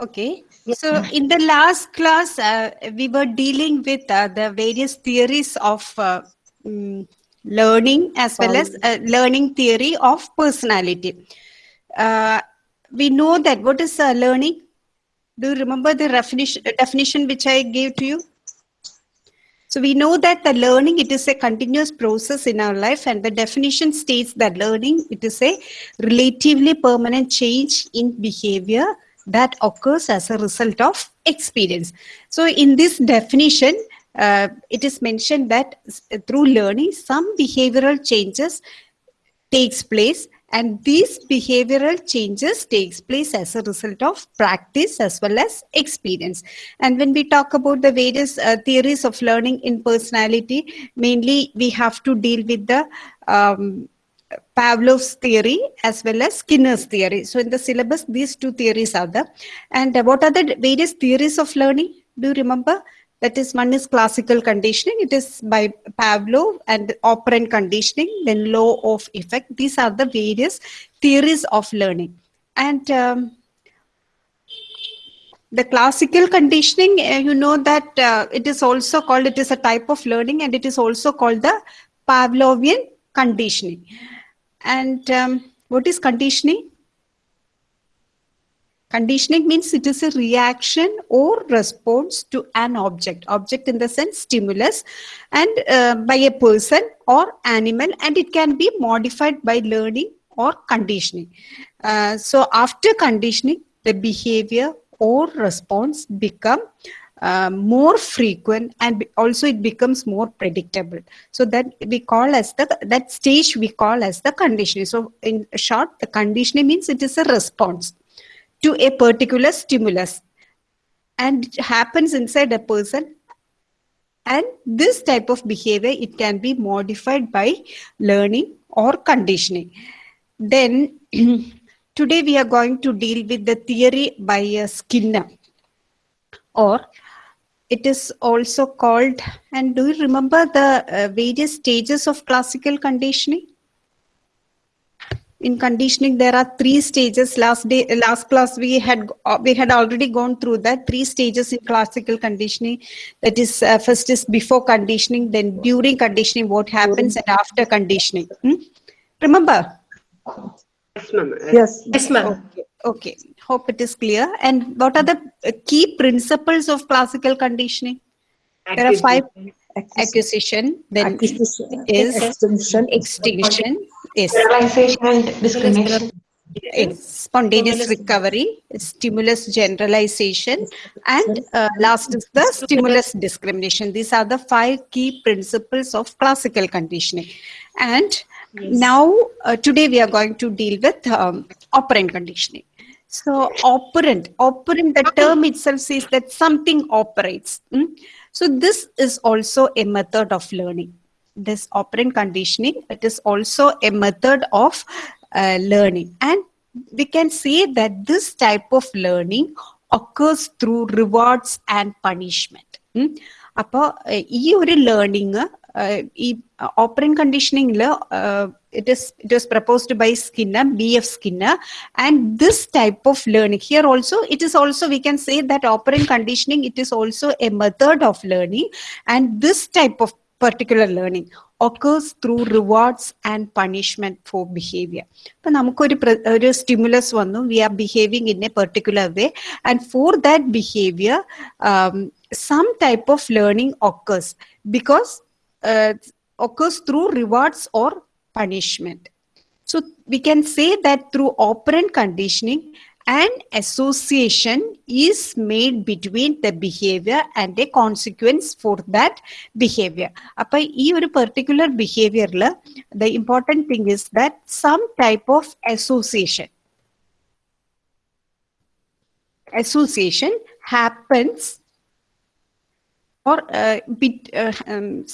Okay. So in the last class, uh, we were dealing with uh, the various theories of uh, mm, learning as well as uh, learning theory of personality. Uh, we know that what is uh, learning? Do you remember the definition, definition which I gave to you? So we know that the learning, it is a continuous process in our life and the definition states that learning, it is a relatively permanent change in behavior that occurs as a result of experience. So in this definition, uh, it is mentioned that through learning, some behavioral changes takes place and these behavioral changes takes place as a result of practice as well as experience and when we talk about the various uh, theories of learning in personality mainly we have to deal with the um, Pavlov's theory as well as Skinner's theory. So in the syllabus, these two theories are there. And uh, what are the various theories of learning? Do you remember? That is one is classical conditioning. It is by Pavlov and operant conditioning, then law of effect. These are the various theories of learning. And um, the classical conditioning, uh, you know that uh, it is also called, it is a type of learning and it is also called the Pavlovian conditioning. And um, what is conditioning? Conditioning means it is a reaction or response to an object. Object in the sense stimulus and uh, by a person or animal and it can be modified by learning or conditioning. Uh, so after conditioning, the behavior or response become uh, more frequent and also it becomes more predictable. So that we call as the that stage we call as the conditioning. So in short the conditioning means it is a response to a particular stimulus and it happens inside a person and this type of behavior it can be modified by learning or conditioning. Then today we are going to deal with the theory by uh, skinner or it is also called, and do you remember the uh, various stages of classical conditioning? In conditioning, there are three stages. Last day, last class, we had uh, we had already gone through that three stages in classical conditioning. That is, uh, first is before conditioning, then during conditioning, what happens, and after conditioning. Hmm? Remember? Yes, ma'am. Yes. Yes, ma'am. Okay. Okay hope it is clear. And what are the uh, key principles of classical conditioning? There are five. Acquisition. Then Acquisition, is extinction, extinction is Generalization and discrimination. is spontaneous recovery stimulus generalization and uh, last is the stimulus discrimination. These are the five key principles of classical conditioning. And now uh, today we are going to deal with um, operant conditioning so operant, operant, the term itself says that something operates. Mm? So this is also a method of learning. This operant conditioning, it is also a method of uh, learning. And we can say that this type of learning occurs through rewards and punishment. Mm? അപ്പോൾ ഈ ഒരു learning ഈ operant കണ്ടീഷനിങ്ങിൽ it is it was proposed by skinner bf skinner and this type of learning here also it is also we can say that operant conditioning it is also a method of learning and this type of particular learning occurs through rewards and punishment for behavior ഇപ്പൊ നമുക്കൊരു ഒരു stimulus വന്നു V R behaving in A particular way and for that behaviour some type of learning occurs because uh, occurs through rewards or punishment. So we can say that through operant conditioning, an association is made between the behavior and a consequence for that behavior. Ee oru particular behavior the important thing is that some type of association association happens or uh, bit, uh, um,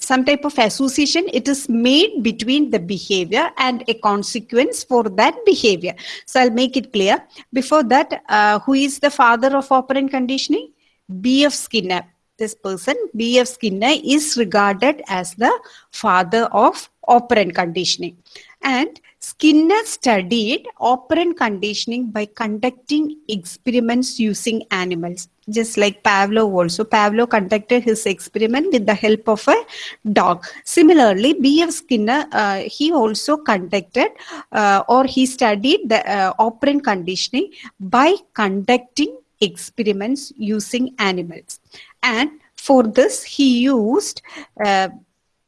some type of association it is made between the behavior and a consequence for that behavior. So i'll make it clear. Before that uh, who is the father of operant conditioning? Bf skinner. This person bf skinner is regarded as the father of operant conditioning. And Skinner studied operant conditioning by conducting experiments using animals, just like Pavlov also. Pavlov conducted his experiment with the help of a dog. Similarly, B.F. Skinner, uh, he also conducted uh, or he studied the uh, operant conditioning by conducting experiments using animals. And for this, he used uh,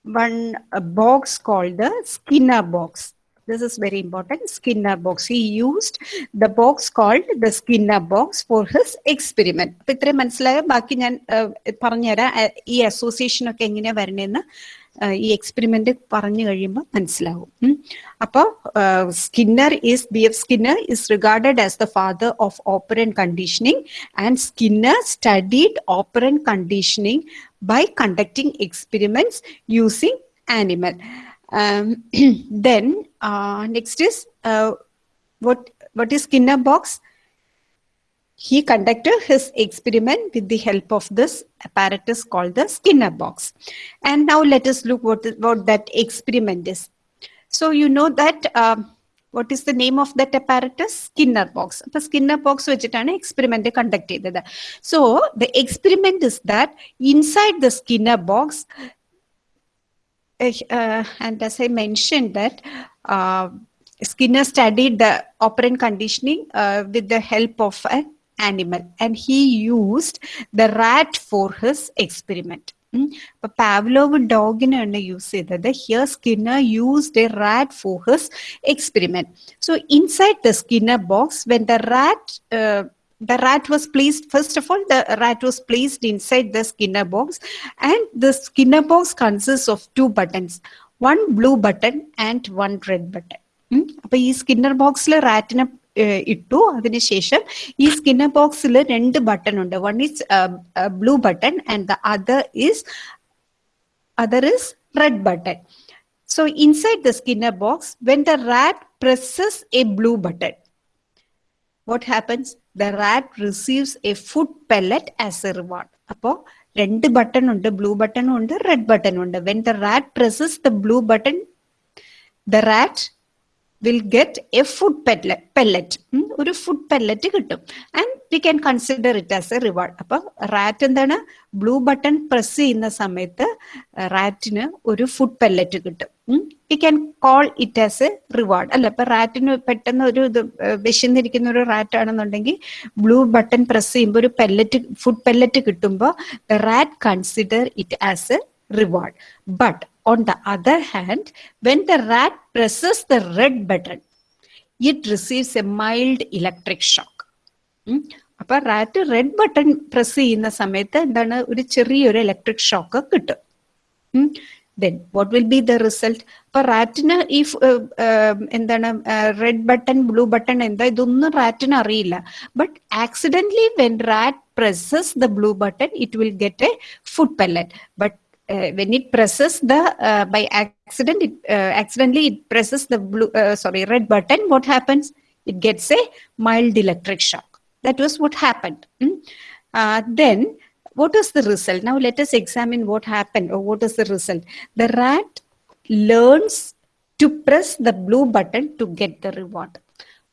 one a box called the Skinner box. This is very important. Skinner box. He used the box called the Skinner box for his experiment. അപ്പൊ ഇത്രയും മനസ്സിലായ ബാക്കി ഞാൻ ഏഹ്, പറഞ്ഞുതരാം ഏഹ്, ഈ association ഒക്കെ എങ്ങനെയാ വരണേന്ന് ഏഹ്, ഈ എക്സ്പെരിമെന്റ് പറഞ്ഞു കഴിയുമ്പോൾ മനസ്സിലാവും ഉം. അപ്പൊ Skinner is B F Skinner is regarded as the father of operant conditioning and Skinner studied operant conditioning by conducting experiments using animal. Um, then uh, next is uh, what what is Skinner box? He conducted his experiment with the help of this apparatus called the Skinner box. And now let us look what, what that experiment is. So you know that um, what is the name of that apparatus? Skinner box. അപ്പൊ Skinner box വെച്ചിട്ടാണ് experiment conduct ചെയ്തത് so the experiment is that inside the Skinner box uh, and as I mentioned that uh, Skinner studied the operant conditioning uh, with the help of an animal and he used the rat for his experiment. ഉം. അപ്പൊ Pavlov ഡോഗിനാണ് use ചെയ്തത് here Skinner used A rat four his experiment so inside the Skinner box when the rat the rat was placed first of all the rat was placed inside the skinner box and the skinner box consists of two buttons one blue button and one red button ഉം. അപ്പൊ ഈ Skinner ബോക്സിൽ റാറ്റിനെ ഇട്ടു അതിനുശേഷം ഈ Skinner ബോക്സിൽ രണ്ട് button ഉണ്ട് one is blue button and the other is other is red button. So inside the Skinner box, when the rat presses a blue button, what happens? The rat receives a food pellet as a reward. അപ്പോ രണ്ട് button ഉണ്ട് blue button ഉണ്ട് red button ഉണ്ട് when the rat presses the blue button the rat will get a food pellet ഒരു food pellet കിട്ടും. And we can consider it as a reward അപ്പൊ rat എന്താണ്? Blue button press ചെയ്യുന്ന സമയത്ത് റാറ്റിന് ഒരു ഫുഡ് പെല്ലറ്റ് കിട്ടും. We can call it as a reward അല്ല ഇപ്പൊ റാറ്റിന് പെട്ടെന്ന് ഒരു ഇത് വിശന്നിരിക്കുന്ന ഒരു റാറ്റ് ആണെന്നുണ്ടെങ്കിൽ ബ്ലൂ ബട്ടൺ പ്രസ് ചെയ്യുമ്പോൾ ഒരു പെല്ലറ്റ് ഫുഡ് പെല്ലറ്റ് കിട്ടുമ്പോൾ rat consider it as a reward But on the other hand, when the rat presses the red button, it receives a mild electric shock. ഉം. അപ്പൊ rat red button press ചെയ്യുന്ന സമയത്ത് എന്താണ് ഒരു ചെറിയൊരു electric shock കിട്ടും then what will be the result അപ്പൊ റാറ്റിന് ഈ ഫ്- ഏർ, ഏർ, എന്താണ് റെഡ് ബട്ടൺ ബ്ലൂ ബട്ടൺ എന്താ ഇതൊന്നും റാറ്റിന് അറിയില്ല but accidentally when rat presses the blue button it will get a food pellet but uh, when it presses the uh, by accident it uh, accidentally it presses the blue uh, sorry red button what happens it gets a mild electric shock that was what happened mm. Uh, then what was the result now let us examine what happened or what is the result the rat learns to press the blue button to get the reward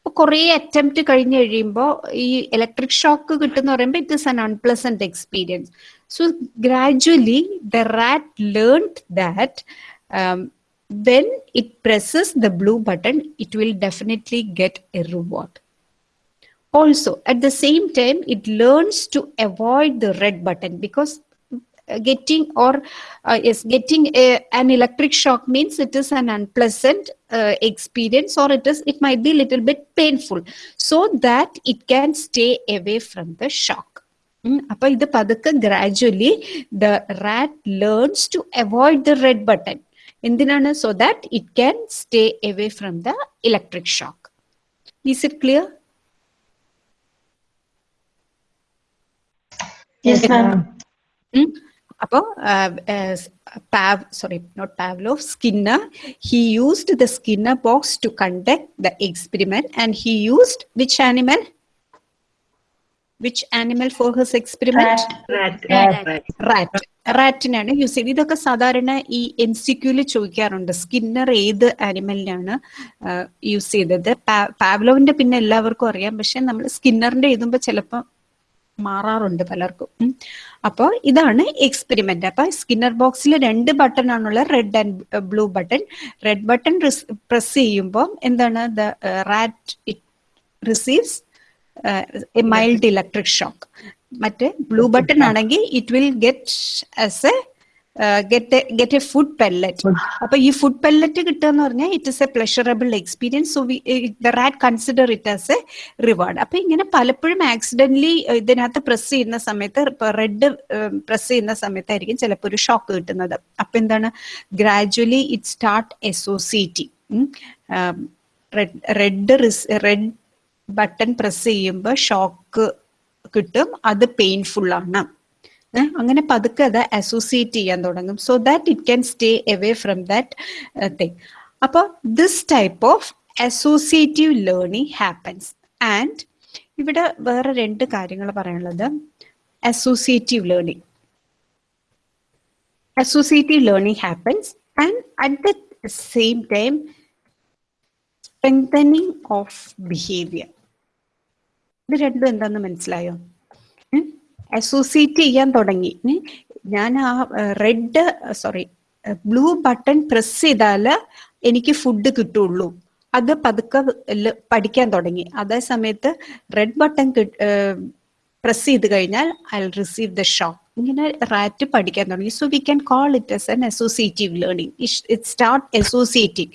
അപ്പൊ കുറേ attempt കഴിഞ്ഞ് കഴിയുമ്പോൾ ഈ electric shock കിട്ടുന്ന പറയുമ്പോൾ it is an unpleasant experience so gradually the rat learned that um, when it presses the blue button, it will definitely get a reward. Also, at the same time, it learns to avoid the red button because uh, getting or uh, is getting a, an electric shock means it is an unpleasant uh, experience or it is it might be a little bit painful so that it can stay away from the shock ഉം, അപ്പൊ ഇത് പതുക്കെ gradually the rat learns to avoid the red button എന്തിനാണ് so that it can stay away from the electric shock is it clear Yes, ma'am. അപ്പോൾ pav sorry not Pavlov Skinner he used the Skinner box to conduct the experiment and he used which animal Which animal for his experiment Rat. Rat. rat. റാറ്റിനാണ് use ചെയ്ത് ഇതൊക്കെ സാധാരണ ഈ M C ക്യൂൽ ചോദിക്കാറുണ്ട്. Skinner ഏത് ആനിമലിനാണ് use ചെയ്തത്? പാവ്ലോവിന്റെ പിന്നെ എല്ലാവർക്കും അറിയാം. പക്ഷെ നമ്മൾ സ്കിന്നറിന്റെ എഴുതുമ്പോൾ ചിലപ്പോൾ മാറാറുണ്ട് പലർക്കും. അപ്പോൾ ഇതാണ് എക്സ്പെരിമെന്റ് അപ്പൊ സ്കിന്നർ ബോക്സിൽ രണ്ട് button ആണുള്ള red and blue button red button press ചെയ്യുമ്പോൾ എന്താണ്? The rat it receives a mild electric shock മറ്റേ ബ്ലൂ ബട്ടൺ ആണെങ്കിൽ it will get as a get get a food pellet അപ്പൊ ഈ ഫുഡ് പെല്ലറ്റ് കിട്ടുക എന്ന് പറഞ്ഞാൽ it is a pleasurable experience so the rat consider it as a reward അപ്പൊ ഇങ്ങനെ പലപ്പോഴും ആക്സിഡന്റലി ഇതിനകത്ത് പ്രസ് ചെയ്യുന്ന സമയത്ത് റെഡ് പ്രസ് ചെയ്യുന്ന സമയത്തായിരിക്കും ചിലപ്പോൾ ഒരു ഷോക്ക് കിട്ടുന്നത്. അപ്പൊ എന്താണ്? Gradually it start associating red red button press ചെയ്യുമ്പോൾ ഷോക്ക് കിട്ടും. അത് പെയിൻഫുൾ ആണ്. അങ്ങനെ പതുക്കെ അത് അസോസിയേറ്റ് ചെയ്യാൻ തുടങ്ങും. So that it can stay away from that thing അപ്പോൾ this type of associative learning happens and ഇവിടെ വേറെ രണ്ട് കാര്യങ്ങൾ പറയാനുള്ളത്. Associative learning associative learning happens and at the same time strengthening of behaviour ഇത് രണ്ടും എന്താന്ന് മനസ്സിലായോ? അസോസിയേറ്റ് ചെയ്യാൻ തുടങ്ങി. ഞാൻ ആ red sorry blue button press ചെയ്താൽ എനിക്ക് ഫുഡ് കിട്ടുള്ളൂ. അത് പതുക്കെ പഠിക്കാൻ തുടങ്ങി. അതേ സമയത്ത് റെഡ് ബട്ടൺ പ്രസ് ചെയ്ത് കഴിഞ്ഞാൽ ഐ റിസീവ് ദ ഷോക്ക് ഇങ്ങനെ റാറ്റ് പഠിക്കാൻ തുടങ്ങി. So we can call it as an associative learning it start associating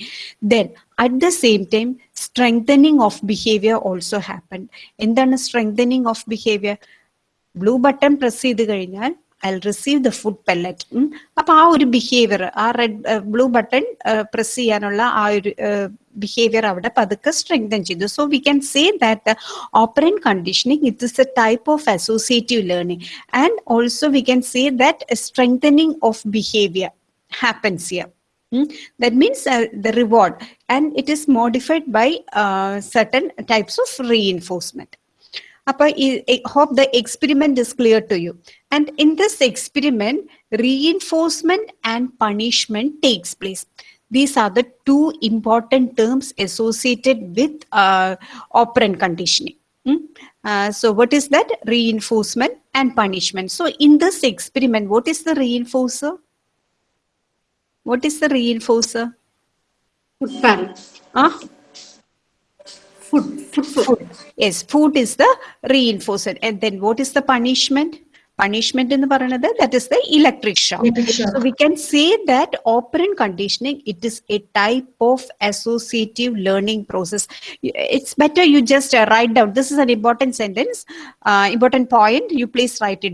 then at the same time strengthening of behaviour also happen എന്താണ് strengthening of behaviour blue button press ചെയ്ത് കഴിഞ്ഞാൽ I receive the food pellet അപ്പൊ ആ ഒരു behaviour ആ red blue button press ചെയ്യാനുള്ള ആ ഒരു ബിഹേവിയർ അവിടെ പതുക്കെ സ്ട്രെങ്തൻ ചെയ്തു. So we can say that operant conditioning it is a type of associative learning and also we can say that strengthening of behaviour happens here Mm? That means uh, the reward, and it is modified by uh, certain types of reinforcement. I hope the experiment is clear to you. And in this experiment, reinforcement and punishment takes place. These are the two important terms associated with uh, operant conditioning. Mm? Uh, so what is that? Reinforcement and punishment. So in this experiment, what is the reinforcer? What is the reinforcer? Food pan. Huh? Food. Food. Yes, food is the reinforcer. And then what is the punishment? Punishment in the paranada, that is the electric shock. So we can say that operant conditioning, it is a type of associative learning process. It's better you just uh, write down. This is an important sentence, uh, important point. You please write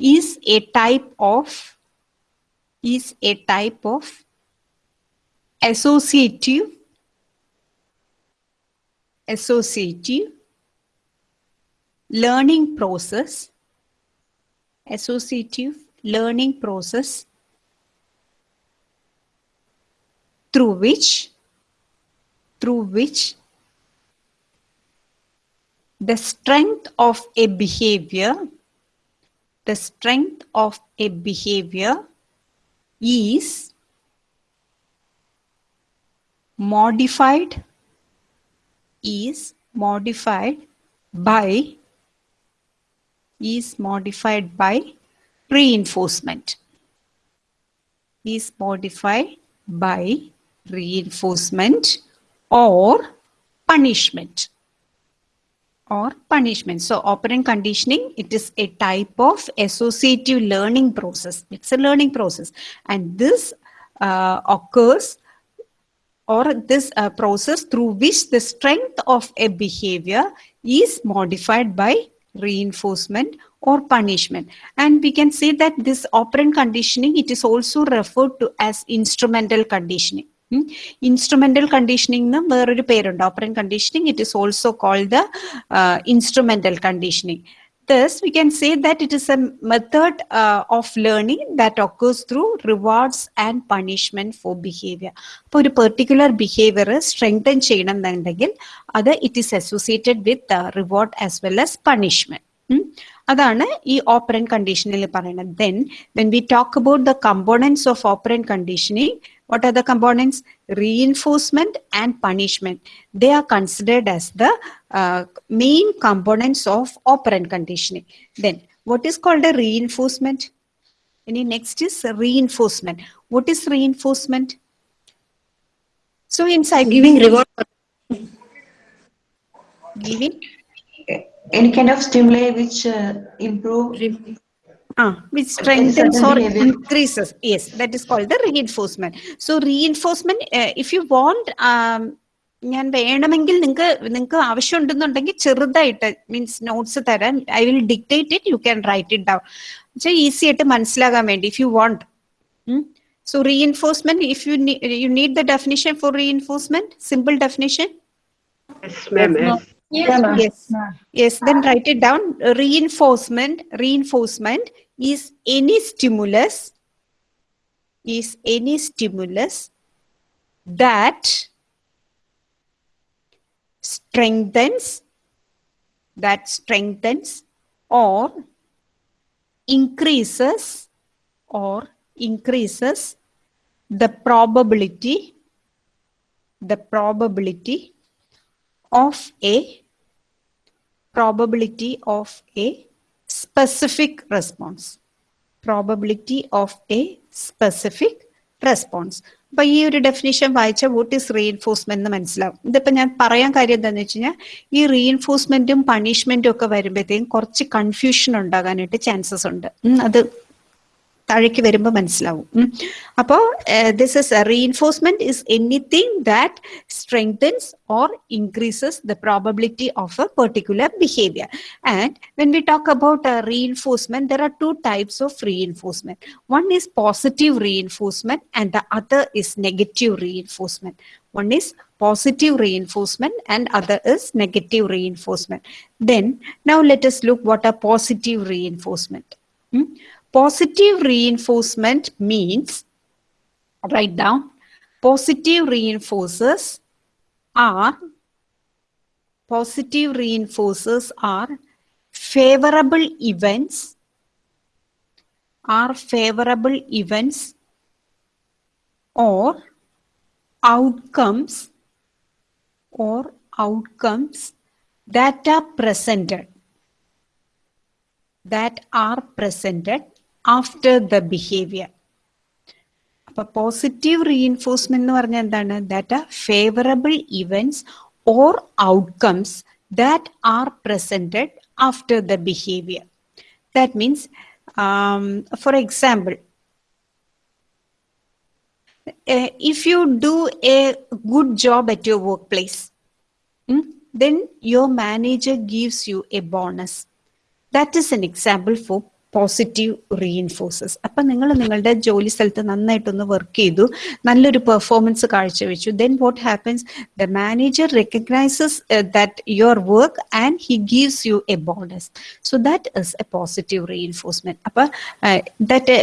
is a type of is a type of associative associative learning process associative learning process through which through which the strength of a behavior the strength of a behavior is modified is modified by is modified by reinforcement. Is modified by reinforcement or punishment or punishment. So operant conditioning, it is a type of associative learning process. It's a learning process. And this uh, occurs or this uh, process through which the strength of a behavior is modified by reinforcement or punishment. And we can say that this operant conditioning, it is also referred to as instrumental conditioning. Instrumental conditioning എന്ന് വേറൊരു പേരുണ്ട്. Operant conditioning it is also called the instrumental conditioning thus we can say that it is a method of of that that through through and punishment for behaviour. ഇപ്പോൾ ഒരു particular behaviour strengthen ചെയ്യണം എന്നുണ്ടെങ്കിൽ അത് it is associated with reward as well as punishment അതാണ് ഈ operant കണ്ടീഷനിൽ പറയുന്നത്. Then when we talk about the components of operant conditioning what are the components? Reinforcement and punishment. They are considered as the uh, main components of operant conditioning. Then what is called a reinforcement? Any next is reinforcement. What is reinforcement? So in psych Giving reward. giving? Any kind of stimuli which uh, improve Ah, which strengthens or increases. Yes, that is called the reinforcement. So reinforcement, uh, if you want, um, ഞാൻ വേണമെങ്കിൽ നിങ്ങൾക്ക് നിങ്ങൾക്ക് ആവശ്യമുണ്ടെന്നുണ്ടെങ്കിൽ ചെറുതായിട്ട് means notes തരാൻ I will dictate it you can write it down പക്ഷേ easy ആയിട്ട് മനസ്സിലാകാൻ വേണ്ടി if you want so reinforcement if you you need the definition for reinforcement simple definition yes ma'am. Yes. Yeah, ma'am. Yes. Reinforcement then is any stimulus, is any stimulus that strengthens, that strengthens or increases or increases the probability, the probability of a probability of a specific response. Probability of a specific response. അപ്പൊ ഈ ഒരു definition വായിച്ച what is reinforcement എന്ന് മനസ്സിലാവും. ഇതിപ്പോ ഞാൻ പറയാൻ കാര്യം എന്താണെന്ന് വെച്ച് കഴിഞ്ഞാൽ ഈ റീഇൻഫോഴ്സ്മെന്റും പണിഷ്മെന്റും ഒക്കെ വരുമ്പോഴത്തേക്കും കുറച്ച് കൺഫ്യൂഷൻ ഉണ്ടാകാനായിട്ട് ചാൻസസ് ഉണ്ട്. അത് താഴേക്ക് വരുമ്പോൾ മനസ്സിലാവും അപ്പോൾ this is reinforcement is anything that strengthens or increases the probability of A particular behaviour and when we talk about reinforcement there are two types of reinforcement one is positive reinforcement and the other is negative reinforcement one is positive reinforcement and other is negative reinforcement then now let us look what are positive reinforcement Hmm? Positive reinforcement means, write down, positive reinforcers are, positive reinforcers are favorable events, are favorable events or outcomes or outcomes that are presented that are presented after the behavior. അപ്പൊ positive reinforcement എന്ന് പറഞ്ഞാൽ എന്താണ് that are favourable events or outcomes that are presented after the behaviour that means for example if you do a good job at your workplace, mm, then your manager gives you a bonus. That is an example for positive reinforces അപ്പൊ നിങ്ങൾ നിങ്ങളുടെ ജോലി സ്ഥലത്ത് നന്നായിട്ടൊന്ന് work ചെയ്തു നല്ലൊരു performance കാഴ്ചവെച്ചു. Then what happens the manager recognises that your work and he gives you a bonus so that is a positive reinforcement അപ്പൊ that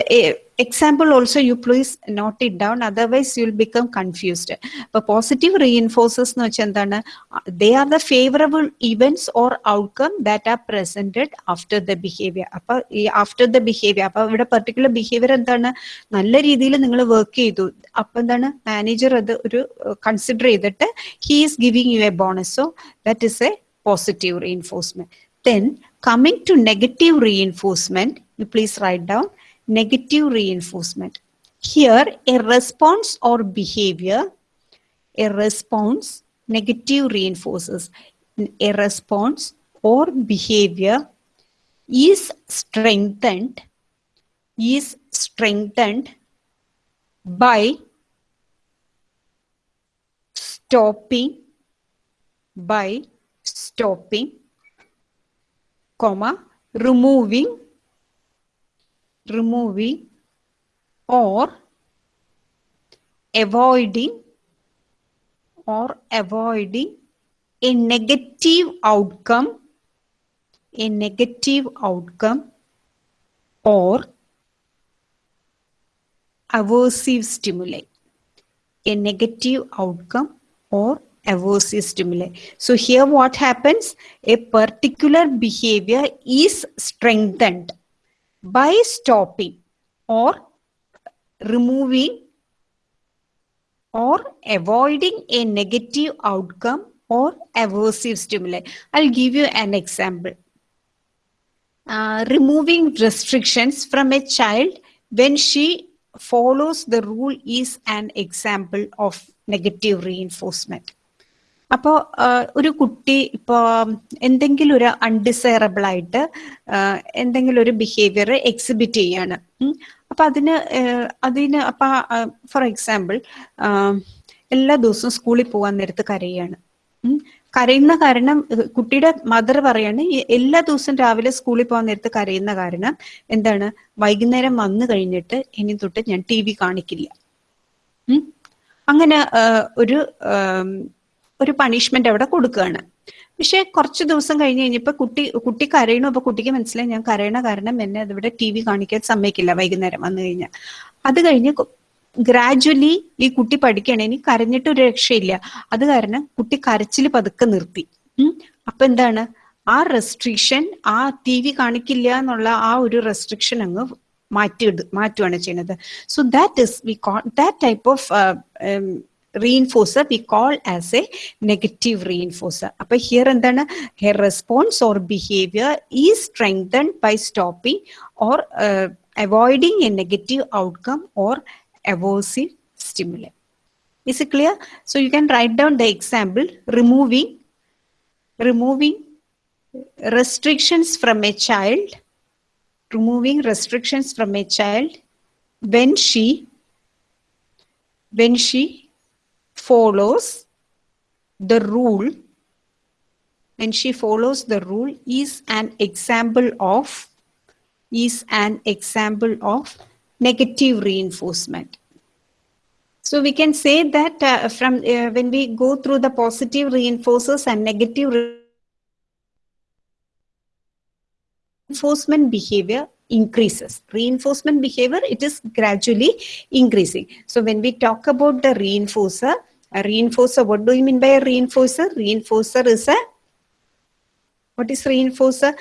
example also you please note it down otherwise you'll become confused. അപ്പോൾ positive reinforcers എന്ന് വെച്ചാൽ എന്താണ്? They are the favourable events or outcome that are presented after the behaviour അപ്പോൾ ഈ after the behaviour അപ്പോൾ ഇവിടെ particular behaviour എന്താണ്? നല്ല രീതിയിൽ നിങ്ങൾ വർക്ക് ചെയ്തു. അപ്പം എന്താണ്? മാനേജർ അത് ഒരു കൺസിഡർ ചെയ്തിട്ട് he is giving you a bonus so that is a positive reinforcement then coming to negative reinforcement you please write down negative reinforcement. Here, a response or behavior, a response, negative reinforces. A response or behavior is strengthened, is strengthened by stopping, by stopping, comma, removing removing or avoiding or avoiding a negative outcome a negative outcome or aversive stimuli. A negative outcome or aversive stimuli. So here what happens? A particular behavior is strengthened by stopping or removing or avoiding a negative outcome or aversive stimuli. I'll give you an example. Uh, removing restrictions from a child when she follows the rule is an example of negative reinforcement. അപ്പോൾ ഒരു കുട്ടി ഇപ്പോൾ എന്തെങ്കിലും ഒരു undesirable ആയിട്ട് എന്തെങ്കിലും ഒരു behaviour exhibit ചെയ്യാണ്. അപ്പൊ അതിന് അതിന് അപ്പൊ ഫോർ എക്സാമ്പിൾ എല്ലാ ദിവസവും സ്കൂളിൽ പോകാൻ നേരത്ത് കരയാണ്. കരയുന്ന കാരണം കുട്ടിയുടെ മദർ പറയാണ് എല്ലാ ദിവസവും രാവിലെ സ്കൂളിൽ പോകാൻ നേരത്ത് കരയുന്ന കാരണം എന്താണ്? വൈകുന്നേരം വന്നു കഴിഞ്ഞിട്ട് ഇനി തൊട്ട് ഞാൻ ടി വി കാണിക്കില്ല. അങ്ങനെ ഒരു ഒരു പണിഷ്മെന്റ് അവിടെ കൊടുക്കുകയാണ്. പക്ഷെ കുറച്ച് ദിവസം കഴിഞ്ഞ് കഴിഞ്ഞപ്പോ കുട്ടി കുട്ടി കരയണു അപ്പൊ കുട്ടിക്ക് മനസ്സിലായി ഞാൻ കരയണ കാരണം എന്നെ അതിവിടെ ടി വി കാണിക്കാൻ സമ്മതിക്കില്ല വൈകുന്നേരം വന്നു കഴിഞ്ഞാൽ. അത് കഴിഞ്ഞ് ഗ്രാജുവലി ഈ കുട്ടി പഠിക്കണേ ഇനി കരഞ്ഞിട്ട് ഒരു രക്ഷയില്ല. അത് കാരണം കുട്ടി കരച്ചിൽ പതുക്കെ നിർത്തി. അപ്പൊ എന്താണ്? ആ റെസ്ട്രിക്ഷൻ ആ ടി വി കാണിക്കില്ല എന്നുള്ള ആ ഒരു റെസ്ട്രിക്ഷൻ അങ്ങ് മാറ്റി മാറ്റുകയാണ് ചെയ്യുന്നത്. So that is we call that type of reinforcer we call as a negative reinforcer. But here and then her response or behavior is strengthened by stopping or uh, avoiding a negative outcome or aversive stimuli. Is it clear? So you can write down the example removing removing restrictions from a child removing restrictions from a child when she when she follows the rule when she follows the rule is an example of is an example of negative reinforcement so we can say that uh, from uh, when we go through the positive reinforcers and negative reinforcement behavior increases. Reinforcement behavior, it is gradually increasing. So when we talk about the reinforcer, a reinforcer, what do you mean by a reinforcer? Reinforcer is a, what is reinforcer?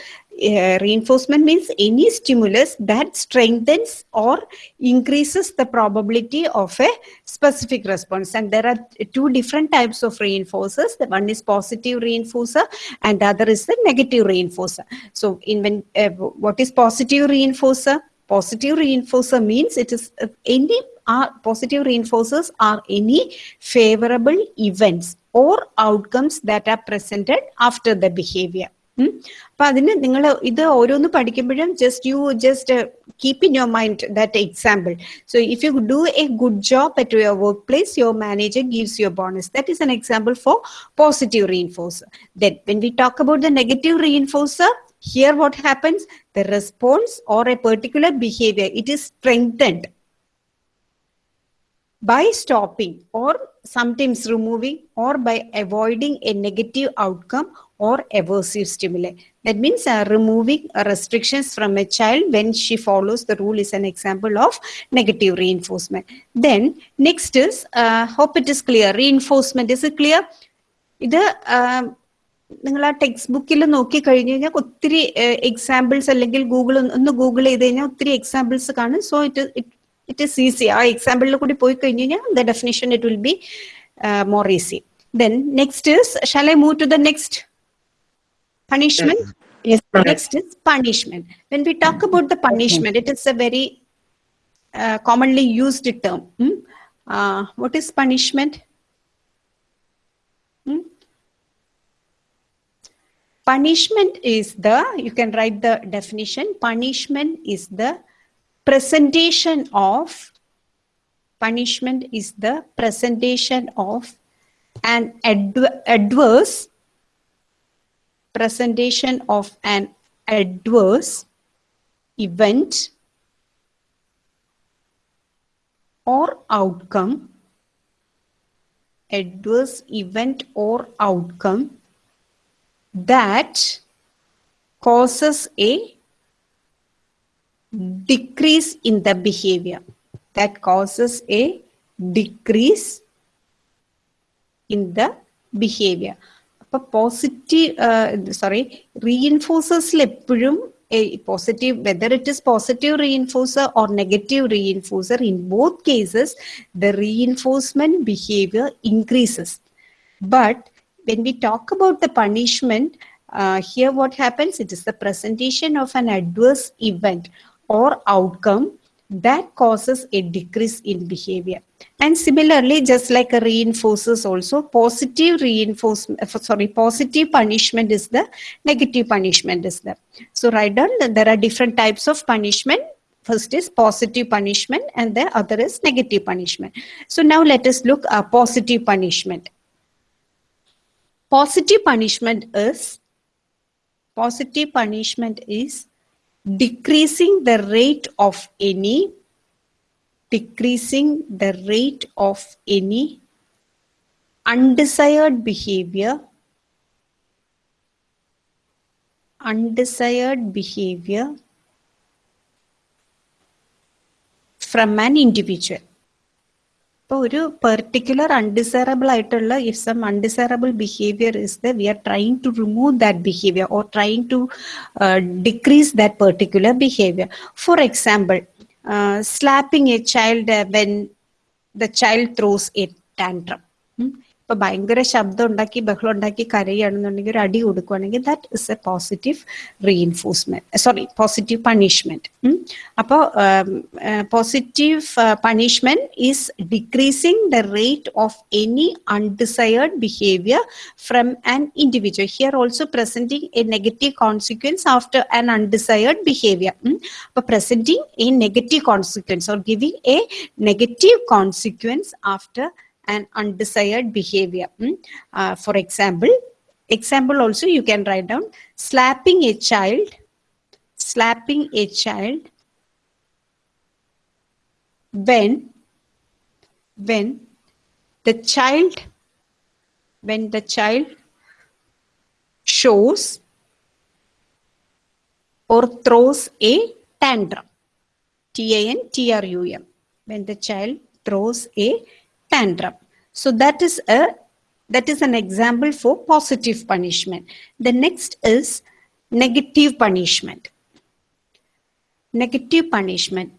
Uh, reinforcement means any stimulus that strengthens or increases the probability of a specific response. And there are two different types of reinforcers. The one is positive reinforcer and the other is the negative reinforcer. So in when, uh, what is positive reinforcer? Positive reinforcer means it is uh, any are positive reinforcers are any favorable events or outcomes that are presented after the behavior. അപ്പൊ അതിന് നിങ്ങൾ ഇത് ഓരോന്ന് പഠിക്കുമ്പോഴും just you just keep in your mind that example so if you do A good job at your work place your manager gives your bonus that is an example for positive reinforcer then when we talk about the negative reinforcer here what happens the response or a particular behavior it is strengthened By stopping or sometimes removing or by avoiding a negative outcome or aversive stimuli. That means uh, removing uh, restrictions from a child when she follows the rule is an example of negative reinforcement. Then next is, uh, hope it is clear, reinforcement. Is it clear? ഇത് നിങ്ങൾ ആ text ബുക്കിൽ നോക്കി കഴിഞ്ഞു കഴിഞ്ഞാൽ ഒത്തിരി examples അല്ലെങ്കിൽ Google ഒന്ന് ഗൂഗിൾ ചെയ്ത് കഴിഞ്ഞാൽ ഒത്തിരി എക്സാമ്പിൾസ് കാണും ഇസ് ഈസി ആ എക്സാമ്പിളിൽ കൂടി പോയി കഴിഞ്ഞു കഴിഞ്ഞാൽ the definition it will be more easy then next is shall I move to the next punishment Yes, ma'am. next is punishment when we talk about the punishment it is a very uh, commonly used term hmm? uh, what is punishment Hmm? punishment is the you can write the definition punishment is the presentation of punishment is the presentation of an adv- adverse presentation of an adverse event or outcome adverse event or outcome that causes a decrease in the behavior that causes a decrease in the behavior അപ്പൊ positive sorry റീഇൻഫോഴ്സേഴ്സിൽ എപ്പോഴും positive whether it is positive reinforcer or negative reinforcer in both cases the reinforcement behaviour increases but when we talk about the punishment, uh, here what happens? It is the presentation of an adverse event or outcome that causes a decrease in behavior. And similarly, just like a reinforces also, positive reinforcement, uh, sorry, positive punishment is the negative punishment is the. So write down there are different types of punishment. First is positive punishment and the other is negative punishment. So now let us look at positive punishment positive punishment is positive punishment is decreasing the rate of any decreasing the rate of any undesired behavior undesired behavior from an individual ഇപ്പോൾ ഒരു particular undesirable ആയിട്ടുള്ള if some undesirable behaviour is the we are trying to remove that behaviour or trying to decrease that particular behaviour for example slapping a child when the child throws a tantrum ഇപ്പൊ ഭയങ്കര ശബ്ദം ഉണ്ടാക്കി ബഹളം ഉണ്ടാക്കി കരയുകയാണെന്നുണ്ടെങ്കിൽ ഒരു അടി കൊടുക്കുകയാണെങ്കിൽ that is a positive reinforcement sorry positive punishment അപ്പോൾ positive punishment is decreasing the rate of any undesired behaviour from an individual here also presenting a negative consequence after an undesired behaviour അപ്പൊ presenting a negative consequence or giving a negative consequence after an undesired behavior. Mm. Uh, for example, example also you can write down slapping a child, slapping a child when, when the child, when the child shows or throws a tantrum. T-A-N-T-R-U-M. When the child throws a tantrum. So that is a that is an example for positive punishment. The next is negative punishment. Negative punishment.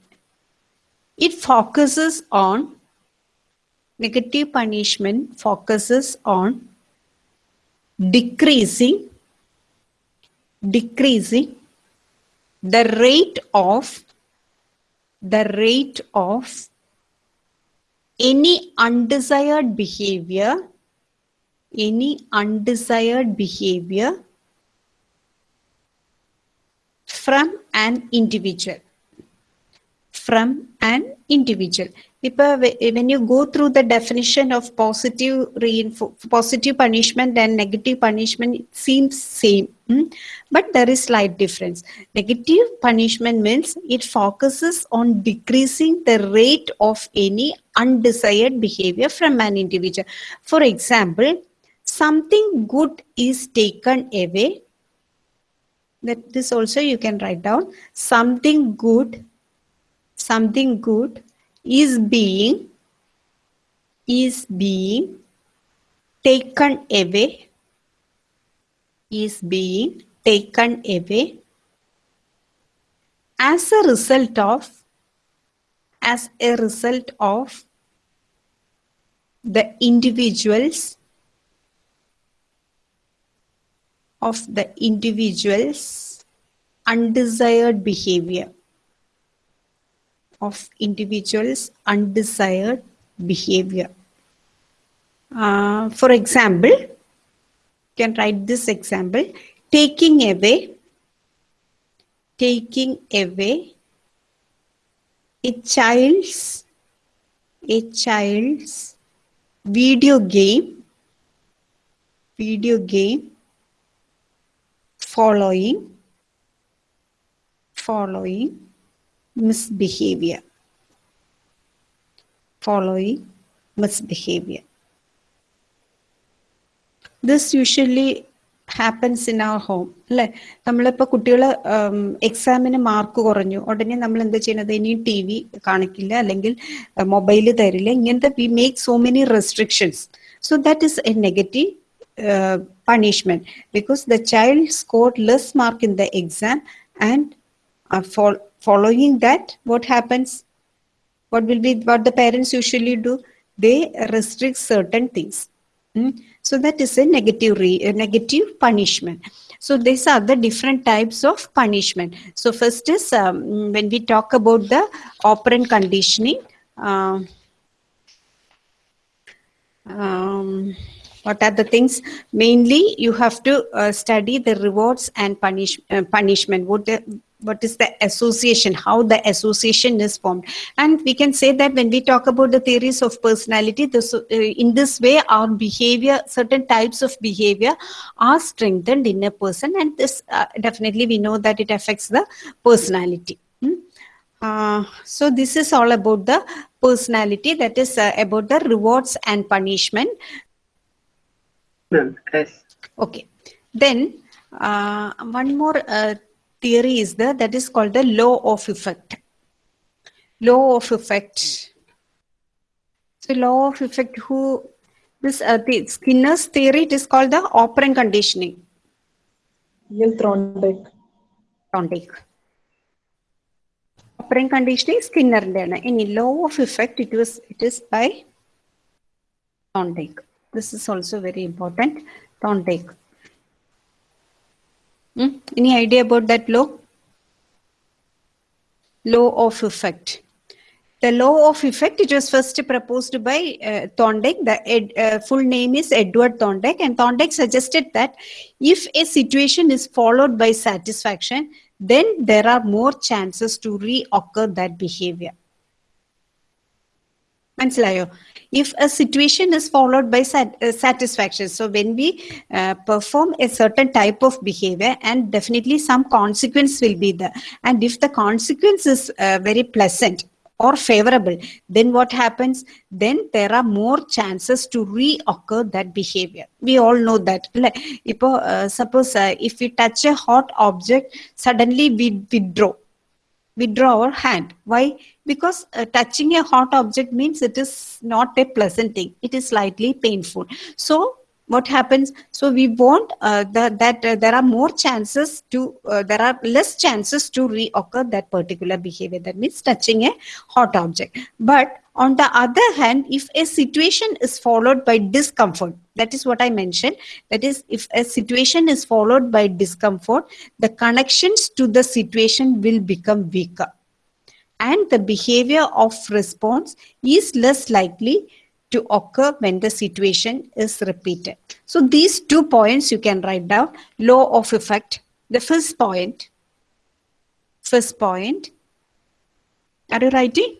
It focuses on negative punishment focuses on decreasing decreasing the rate of the rate of any undesired behavior any undesired behavior from an individual from an individual Ipa, when you go through the definition of positive reinfo- positive punishment and negative punishment it seems same hmm? but there is slight difference. Negative punishment means it focuses on decreasing the rate of any undesired behavior from an individual. For example something good is taken away that this also you can write down. Something good something good is being is being taken away is being taken away as a result of as a result of the individuals of the individual's undesired behavior of individuals undesired behavior. Uh, for example you can write this example taking away taking away a child's a child's video game video game following following misbehavior. Following misbehavior. This usually happens in our home അല്ലെ? നമ്മളിപ്പോ കുട്ടികൾ എക്സാമിന് mark കുറഞ്ഞു. ഉടനെ നമ്മൾ എന്താ ചെയ്യുന്നത്? ഇനി ടി വി കാണിക്കില്ല അല്ലെങ്കിൽ മൊബൈൽ തരില്ല. ഇങ്ങനത്തെ we make so many restrictions so that is a negative punishment because the child score less mark in the exam and fol- following that what happens? What will be what the parents usually do? They restrict certain things. Mm. so that is a negative re- a negative punishment. So these are the different types of punishment. So first is um, when we talk about the operant conditioning um, um, what are the things? Mainly you have to uh, study the rewards and punish, uh, punishment. What the, what is the association how the association is formed. And we can say that when we talk about the theories of personality this, uh, in this way our behavior certain types of behavior are strengthened in a person. And this uh, definitely we know that it affects the personality. Hmm? Uh, so this is all about the personality that is uh, about the rewards and punishment. Ma'am, yes. okay. Then uh, one more uh, theory is there that is called the law of effect. Law of effect. So law of effect who this uh, the Skinner's theory it is called the operant conditioning. Neil Thorndike. Thorndike. Operant conditioning Skinner any law of effect it was it is by Thorndike. This is also very important. Thorndike. Hmm? Any idea about that law? Law of effect. The law of effect, it was first proposed by uh, Thorndike. The ed, uh, full name is Edward Thorndike. And Thorndike suggested that if a situation is followed by satisfaction, then there are more chances to reoccur that behavior. മനസ്സിലായോ if a situation is followed by sat- uh, satisfaction so when we uh, perform a certain type of behavior and definitely some consequence will be there and if the consequence is uh, very pleasant or favorable then what happens then there are more chances to reoccur that behavior we all know that അല്ലേ? ഇപ്പോ uh, suppose uh, if we touch a hot object suddenly we withdraw withdraw our hand. Why? Because uh, touching a hot object means it is not a pleasant thing. It is slightly painful. So what happens? So we want uh, that, that uh, there are more chances to, uh, there are less chances to reoccur that particular behavior. That means touching a hot object. But on the other hand, if a situation is followed by discomfort, that is what I mentioned. That is, if a situation is followed by discomfort, the connections to the situation will become weaker. And the behavior of response is less likely to occur when the situation is repeated. So these two points you can write down. Law of effect. The first point. First point. Are you writing?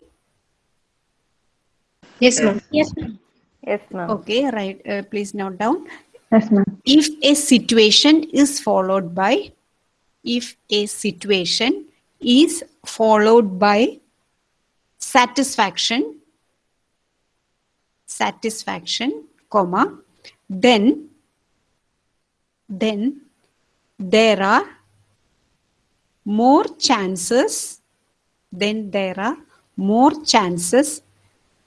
Yes, ma'am. Yes, ma'am. Yes, ma'am. Okay, right. Uh, please note down. Yes, ma'am. if a situation is followed by if a situation is followed by satisfaction satisfaction comma then then there are more chances then there are more chances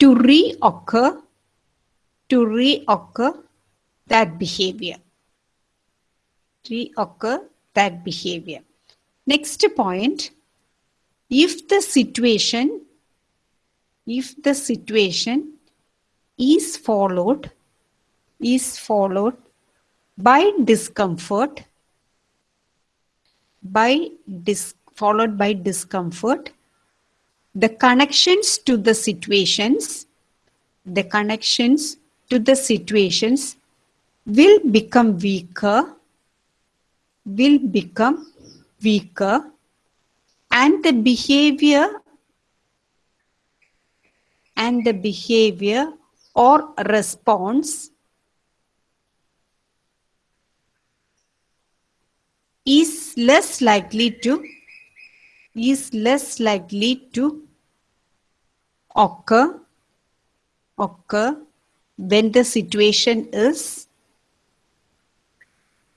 to reoccur to reoccur that behavior. Reoccur that behavior. Next point, if the situation, if the situation is followed, is followed by discomfort, by dis, followed by discomfort, the connections to the situations, the connections to the situations will become weaker, will become weaker, and the behavior and the behavior or response is less likely to is less likely to occur occur when the situation is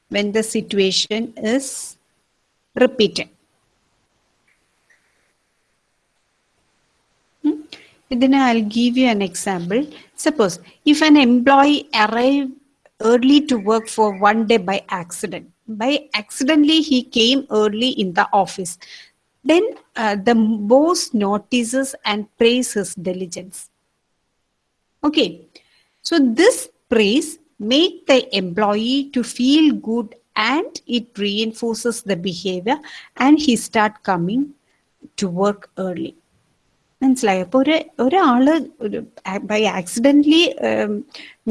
when the situation is repeated. Hmm? Then I'll give you an example. Suppose if an employee arrive early to work for one day by accident, by accidentally he came early in the office, then uh, the boss notices and praises his diligence. Okay, so this praise make the employee to feel good and it reinforces the behavior and he start coming to work early. മനസ്സിലായോ അപ്പൊ ഒരു ഒരാള് ഒരു by accidentally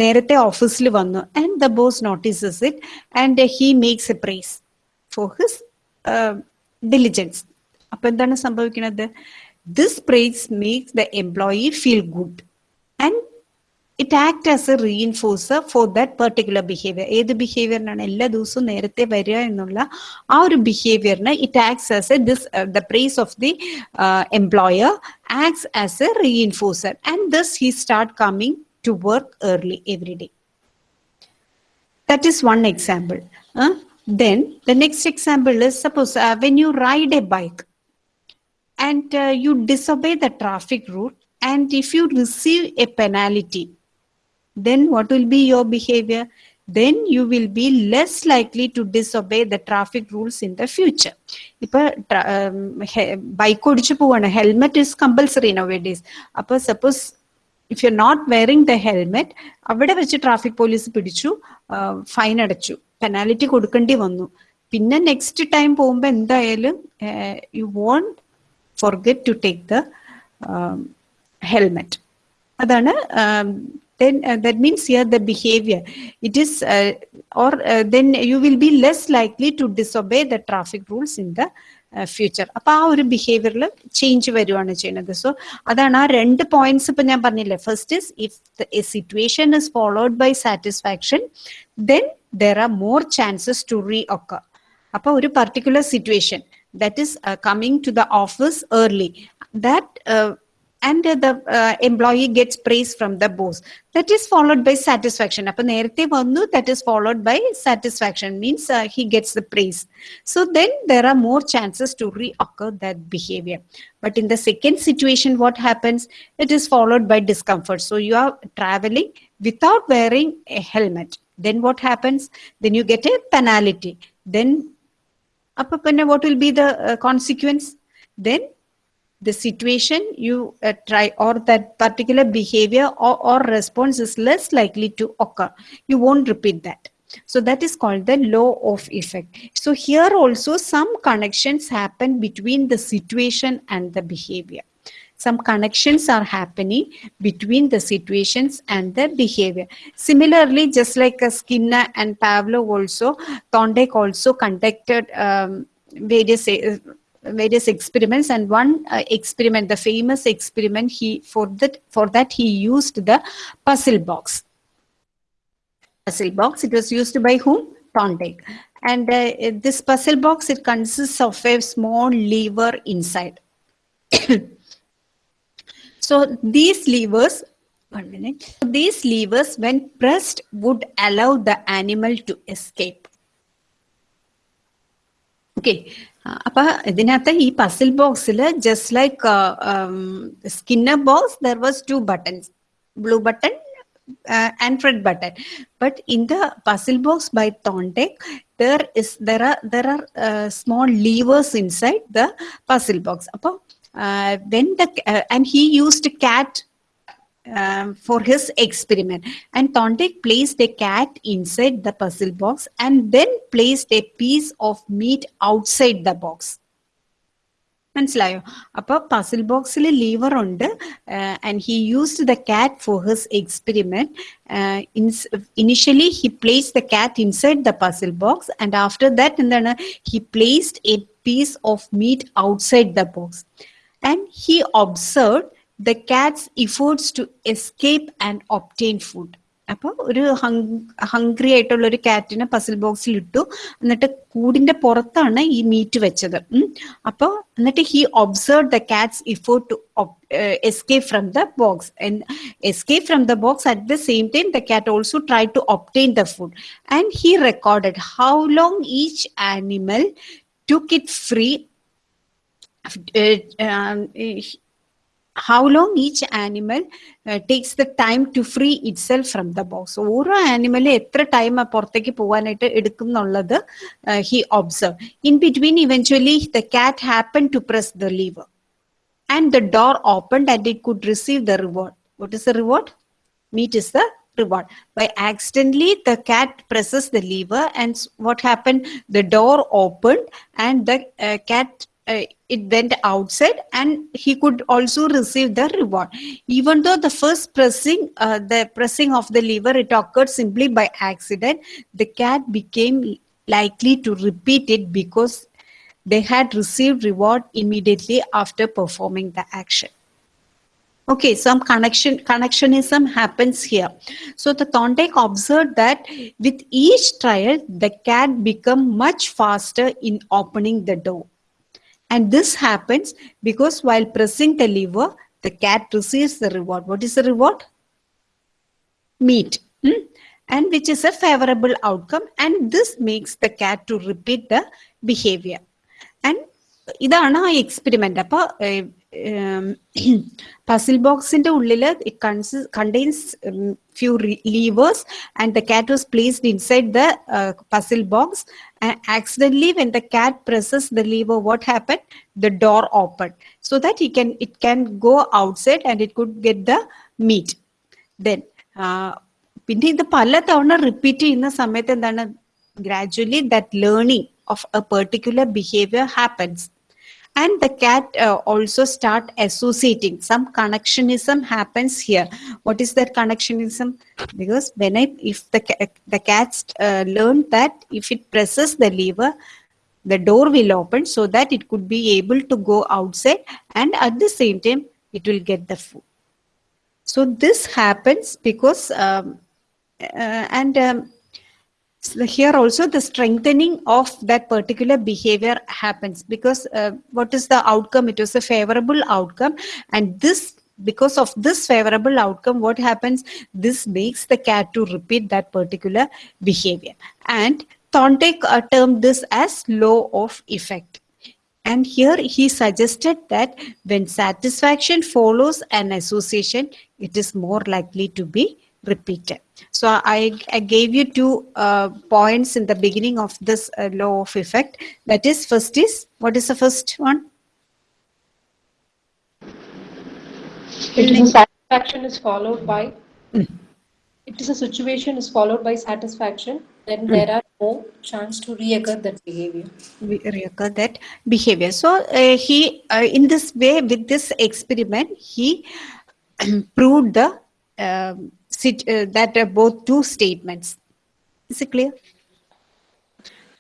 നേരത്തെ ഓഫീസിൽ വന്നു and the boss notices it and he makes A price for his diligence അപ്പൊ എന്താണ് സംഭവിക്കുന്നത് this price makes the employee feel good and it act as a reinforcer for that particular behaviour ഏത് ബിഹേവിയറിനാണ് എല്ലാ ദിവസവും നേരത്തെ വരിക എന്നുള്ള ആ ഒരു ബിഹേവിയറിന് it acts as a this the price of the employer acts as a reinforcer and this he start coming to work early every day That is one example. Uh, then the next example is suppose uh, when you ride a bike and uh, you disobey the traffic route and if you receive a penalty, then what will be your behavior? Then you will be less likely to disobey the traffic rules in the future. ഇപ്പൊ bike ഓടിച്ചു പോവാണ് helmet is compulsory nowadays Suppose അവിടെ വെച്ച് traffic police പിടിച്ചു fine അടച്ചു penalty കൊടുക്കേണ്ടി വന്നു പിന്നെ നെക്സ്റ്റ് ടൈം പോകുമ്പോൾ എന്തായാലും you won't forget to take the helmet അതാണ് then uh, that means here the behavior. It is uh, or uh, then you will be less likely to disobey the traffic rules in the future അപ്പൊ ആ ഒരു ബിഹേവിയറിൽ change വരുവാണ് ചെയ്യുന്നത്. So അതാണ് ആ രണ്ട് points ഇപ്പൊ ഞാൻ പറഞ്ഞില്ലേ. First is if a situation is followed by satisfaction then there are more chances to re ഒക്കെ അപ്പൊ ഒരു particular situation that is uh, coming to the office early. That uh, and the uh, employee gets praise from the boss. That is followed by satisfaction. Appo nerthe vannu that is followed by satisfaction means uh, he gets the praise. So then there are more chances to reoccur that behavior. But in the second situation what happens? It is followed by discomfort. So you are traveling without wearing a helmet. Then what happens? Then you get a penalty. Then Appa what will be the uh, consequence? Then the situation you uh, try or that particular behavior or, or response is less likely to occur. You won't repeat that. So that is called the law of effect. So here also some connections happen between the situation and the behavior some connections are happening between the situations and the behavior. Similarly just like uh, skinner and pavlov also thorndike also conducted um, various uh, various experiments. And one uh, experiment the famous experiment he for that for that he used the puzzle box. Puzzle box it was used by whom? Thorndike and uh, this puzzle box it consists of a small lever inside So these levers, one minute, these levers when pressed would allow the animal to escape. Okay. Uh, puzzle box, just like uh, um, Skinner box, there was two buttons, blue button uh, and red button. But in the puzzle box by Thorndike, there is there are there are small levers inside the puzzle box. Apa, uh, when the uh, and he used a cat um, for his experiment. And Thorndike placed a cat inside the puzzle box and then placed a piece of meat outside the box. മനസ്സിലായോ? അപ്പോൾ puzzle ബോക്സിൽ lever ഉണ്ട്. And he used the cat for his experiment initially he place the cat inside the puzzle box and after that എന്താണ്? He placed a piece of meat outside the box and he observed the cat's efforts to escape and obtain food. അപ്പോൾ ഒരു hungry ആയിട്ടുള്ള ഒരു കാറ്റിനെ puzzle ബോക്സിൽ ഇട്ടു. എന്നിട്ട് കൂടിന്റെ പുറത്താണ് ഈ മീറ്റ് വെച്ചത്. അപ്പോൾ എന്നിട്ട് he observe the cat's effort to escape from the box escape from the box at the same time the cat also try to obtain the food and he record how long each animal took it free how long each animal uh, takes the time to free itself from the box ഓരോ animal എത്ര time പുറത്തേക്ക് പോകാനായിട്ട് എടുക്കും എന്നുള്ളത് he observe in between eventually the cat happen to press the liver and the door opened and it could receive the reward. What is the reward? Meat is the reward. By accidentally, the cat presses the lever, and s- what happened? The door opened, and the uh, cat uh, it went outside, and he could also receive the reward. Even though the first pressing, uh, the pressing of the lever, it occurred simply by accident. The cat became likely to repeat it because they had received reward immediately after performing the action. Okay, some connection connectionism happens here. So the Thorndike observed that with each trial, the cat become much faster in opening the door. And this happens because while pressing the lever, the cat receives the reward. What is the reward? Meat. hmm? And which is a favorable outcome. And this makes the cat to repeat the behavior. And ഇതാണ് ആ experiment അപ്പൊ puzzle ബോക്സിന്റെ ഉള്ളിൽ contains few levers and the cat was placed inside the puzzle box accidentally when the cat presses the liver what happen the door open so that E can it can go outside and it could get the meet then പിന്നെ ഇത് പല തവണ repeat ചെയ്യുന്ന സമയത്ത് എന്താണ് gradually that learning of a particular behavior happens and the cat uh, also start associating. Some connectionism happens here. What is that connectionism? Because when i if the the cats uh, learn that if it presses the lever the door will open so that it could be able to go outside and at the same time it will get the food. So this happens because um, uh, and um, so here also the strengthening of that particular behavior happens because uh, what is the outcome? It was a favorable outcome. And this because of this favorable outcome what happens? This makes the cat to repeat that particular behavior. And thorndike uh, termed this as law of effect. And here he suggested that when satisfaction follows an association it is more likely to be repeated. So I, I gave you two uh, points in the beginning of this uh, law of effect. That is, first is, what is the first one? It is a satisfaction is followed by, it is a situation is followed by satisfaction, then there are no chance to reoccur that behavior. We reoccur that behavior. So uh, he, uh, in this way, with this experiment, he proved the um, that uh, both two statements. Is it clear?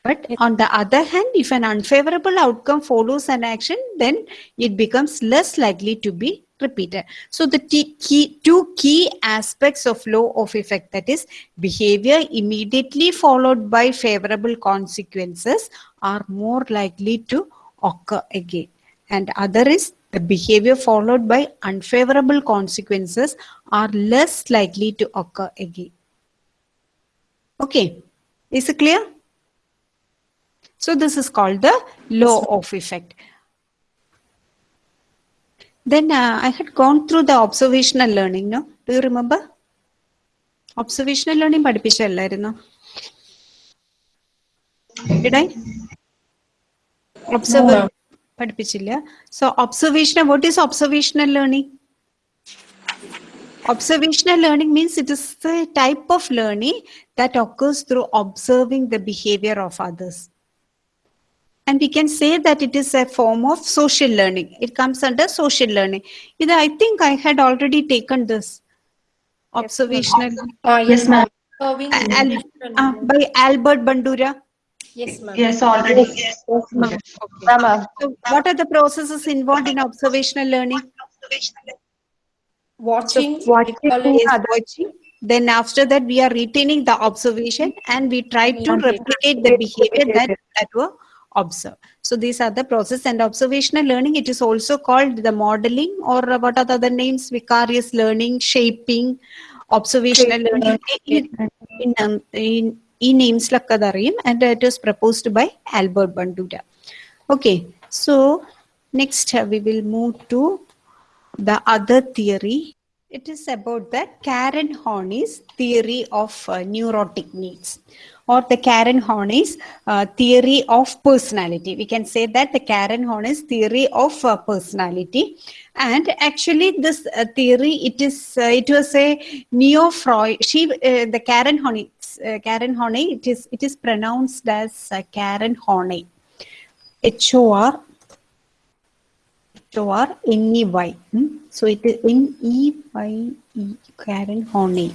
But on the other hand, if an unfavorable outcome follows an action, then it becomes less likely to be repeated. So the key, two key aspects of law of effect that is behavior immediately followed by favorable consequences are more likely to occur again. And other is the behavior followed by unfavorable consequences are less likely to occur again. Okay, is it clear? So this is called the law of effect. Then uh, I had gone through the observational learning, no? Do you remember? Observational learning പഠിപ്പിച്ചല്ലായിരുന്നോ? Did I? Observe ma'am. പഠിപ്പിച്ചില്ല. So observational, what is observational learning? Observational learning means it is the type of learning that occurs through observing the behavior of others. And we can say that it is a form of social learning. It comes under social learning. Either I think I had already taken this observational Uh, Yes, ma'am. Observing Al- Al- information. uh, by Albert Bandura. Yes, ma'am. Yes, already. Yes, ma'am. Okay. So what are the processes involved in observational learning? Watching, Watching, recalling, watching, then after that we are retaining the observation and we try to replicate the behavior that, that were observed. So these are the process and observational learning. It is also called the modeling or what are the other names? Vicarious learning, shaping, observational learning. In, in, in, ഈ നെയിംസിലൊക്കെ അതറിയും and it was proposed by Albert Bandura okay so next we will move to the other theory it is about the karen horney's theory of uh, neurotic needs or the karen horney's uh, theory of personality we can say that the karen horney's theory of uh, personality and actually this uh, theory it is uh, it was a neo freud she uh, the karen horney uh, karen horney it is it is pronounced as uh, karen horney h o r O R N E Y. Hmm? So it is N E Y E Karen Horney.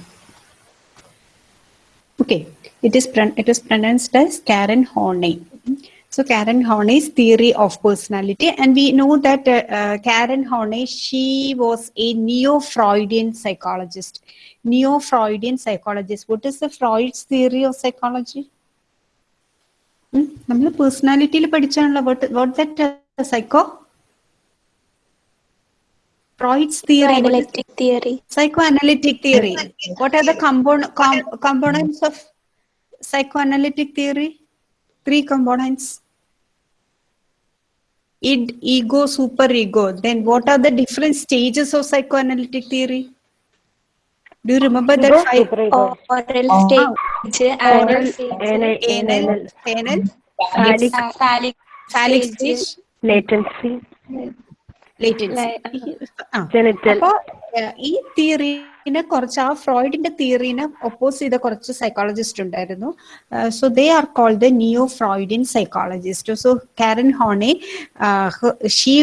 Okay, it is, it is pronounced as Karen Horney. Hmm? So Karen Horney's theory of personality, and we know that uh, uh, Karen Horney she was a neo-Freudian psychologist Neo-Freudian psychologist. What is the Freud's theory of psychology? നമ്മൾ പേഴ്സണാലിറ്റിയിൽ പഠിച്ചാണല്ലോ what what that uh, psycho Freud's theory. what is- Analytic theory. psychoanalytic theory. What are the compon- com- components of psychoanalytic theory? Three components. Id, ego, superego. Then what are the different stages of psychoanalytic theory? Do you remember that five? Oral stage, anal stage, Anal, anal, phallic, phallic phallic stage, latency, latency. genital, അപ്പോ ഏഹ്, ഈ തിയറീനെ കുറച്ച് ആ ഫ്രോയിഡിന്റെ തിയറീനെ oppose ചെയ്ത കുറച്ച് psychologist ഉണ്ടായിരുന്നു so they are called the neo Freudian psychologist so Karen Horney she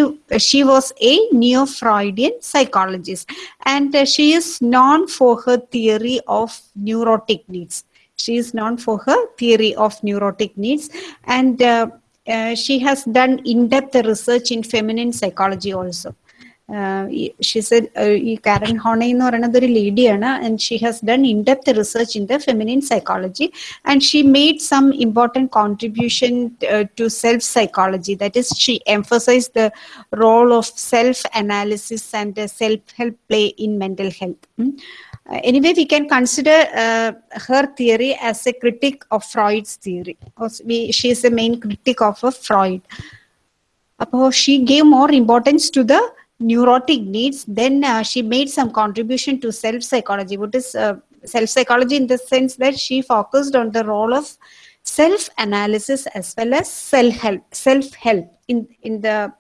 she was a neo Freudian psychologist and she is known for her theory of neurotic needs she is known for her theory of neurotic needs and uh, uh, she has done in-depth research in feminine psychology also uh, she said uh, ഈ കാരൻ ഹോണെ എന്ന് പറയുന്നത് ഒരു ലേഡിയാണ് and she has done in depth research in the feminine psychology and she made some important contribution to self psychology that is she emphasise the role of self analysis and self help play in mental health Uh, anyway, we can consider uh, her theory as a critic of Freud's theory. Or we, she is a main critic of a Freud. Apo she gave more importance to the neurotic needs. Then uh, she made some contribution to self psychology. What is uh, self psychology in the sense that she focused on the role of self analysis as well as self help. Self help in in the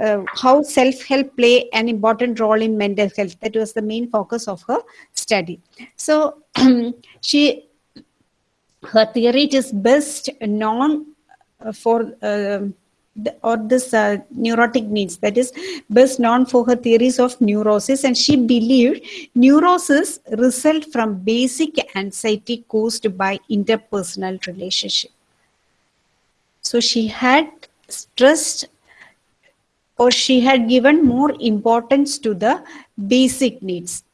uh, how self-help play an important role in mental health that was the main focus of her study so she her theory is best known for uh, or this uh, neurotic needs that is best known for her theories of neurosis and she believed neurosis result from basic anxiety caused by interpersonal relationship so she had stressed or she had given more importance to the basic needs.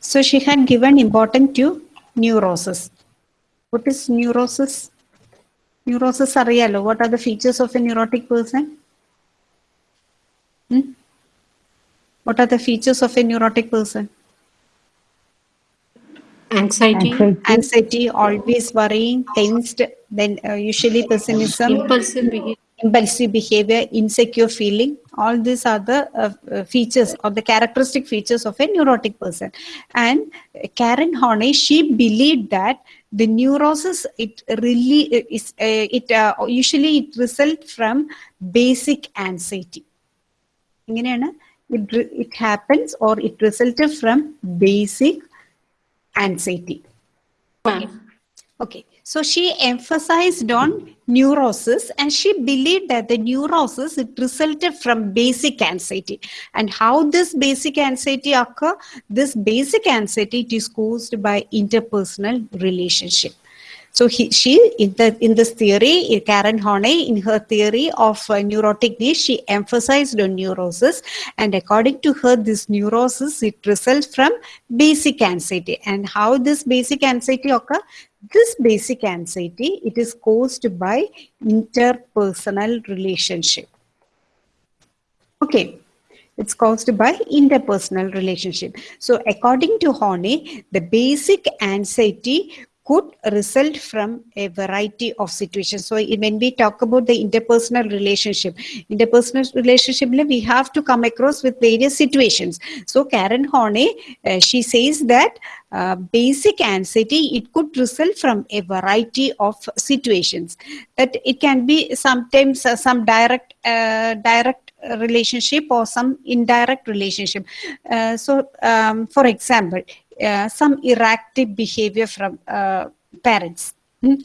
So she had given importance to neurosis. What is neurosis? Neurosis അറിയാലോ what are the features of a neurotic person? Hmm? What are the features of a neurotic person? anxiety, Anxiety, always worrying, tensed, then uh, usually pessimism, impulsive behavior, impulsive behavior, insecure feeling. All these are the uh, uh, features or the characteristic features of a neurotic person. And Karen Horney, she believed that the neurosis it really is uh, it uh, usually it results from basic anxiety. ഇങ്ങനെയാണ് it re- it happens or it resulted from basic anxiety. Okay, so she emphasized on neurosis and she believed that the neurosis it resulted from basic anxiety. And how this basic anxiety occur? This basic anxiety is caused by interpersonal relationship. So he, she in the in this theory, Karen Horney, in her theory of uh, neurotic needs, she emphasized on neurosis, and according to her, this neurosis it results from basic anxiety. And how this basic anxiety occur? This basic anxiety it is caused by interpersonal relationship. Okay, it's caused by interpersonal relationship. So according to Horney, the basic anxiety could result from a variety of situations. So when we talk about the interpersonal relationship, interpersonal relationship, we have to come across with various situations. So Karen Horney, uh, she says that uh, basic anxiety, it could result from a variety of situations. That it can be sometimes uh, some direct, uh, direct relationship or some indirect relationship. Uh, so, um, for example, uh, some erratic behavior from parents. Mm.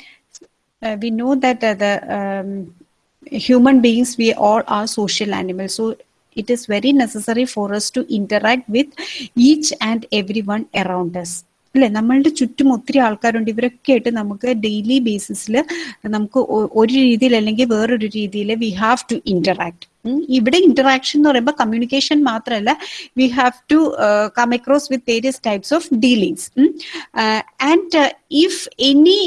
We know that the um, human beings, we all are social animals. So, it is very necessary for us to interact with each and everyone around us. അല്ലെ? നമ്മളുടെ ചുറ്റും ഒത്തിരി ആൾക്കാരുണ്ട്. ഇവരൊക്കെ ആയിട്ട് നമുക്ക് daily ബേസിസിൽ നമുക്ക് ഒരു രീതിയിൽ അല്ലെങ്കിൽ വേറൊരു രീതിയിൽ വി ഹാവ് ടു ഇന്ററാക്ട് ഇവിടെ ഇന്ററാക്ഷൻ എന്ന് പറയുമ്പോൾ കമ്മ്യൂണിക്കേഷൻ മാത്രമല്ല we have to come across with various types of dealings and if any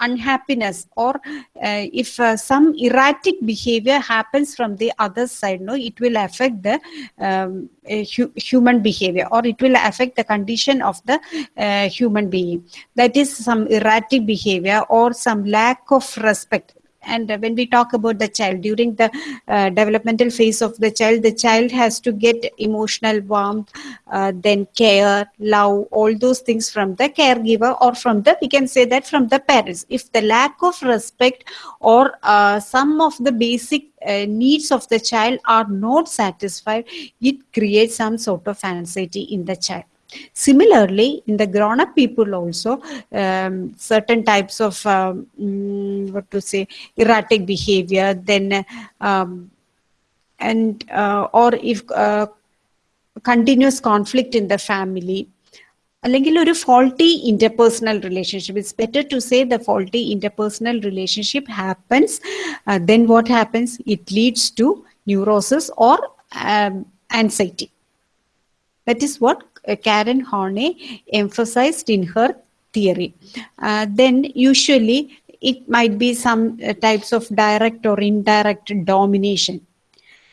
unhappiness or uh, if uh, some erratic behavior happens from the other side no it will affect the um, hu- human behavior or it will affect the condition of the uh, human being. That is some erratic behavior or some lack of respect and uh, when we talk about the child during the uh, developmental phase of the child the child has to get emotional warmth uh, then care love all those things from the caregiver or from the we can say that from the parents. If the lack of respect or uh, some of the basic uh, needs of the child are not satisfied it creates some sort of anxiety in the child Similarly, in the grown-up people also, um, certain types of um, mm, what to say erratic behavior, then um, and uh, or if uh, continuous conflict in the family. അല്ലെങ്കിൽ ഒരു faulty interpersonal relationship it's better to say the faulty interpersonal relationship happens then what happens it leads to neurosis or anxiety That is what uh, Karen Horney emphasized in her theory. Uh, then usually it might be some uh, types of direct or indirect domination.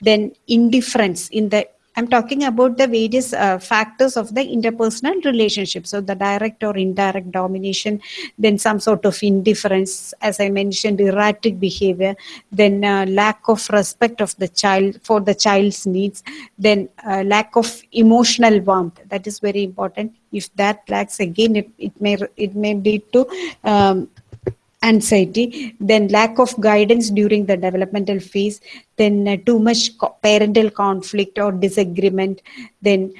Then indifference in the I'm talking about the various uh, factors of the interpersonal relationship. So the direct or indirect domination, then some sort of indifference, as I mentioned, erratic behavior, then uh, lack of respect of the child for the child's needs, then uh, lack of emotional warmth. That is very important. If that lacks, again, it, it may it may lead to um, anxiety, then lack of guidance during the developmental phase, then uh, too much parental conflict or disagreement, then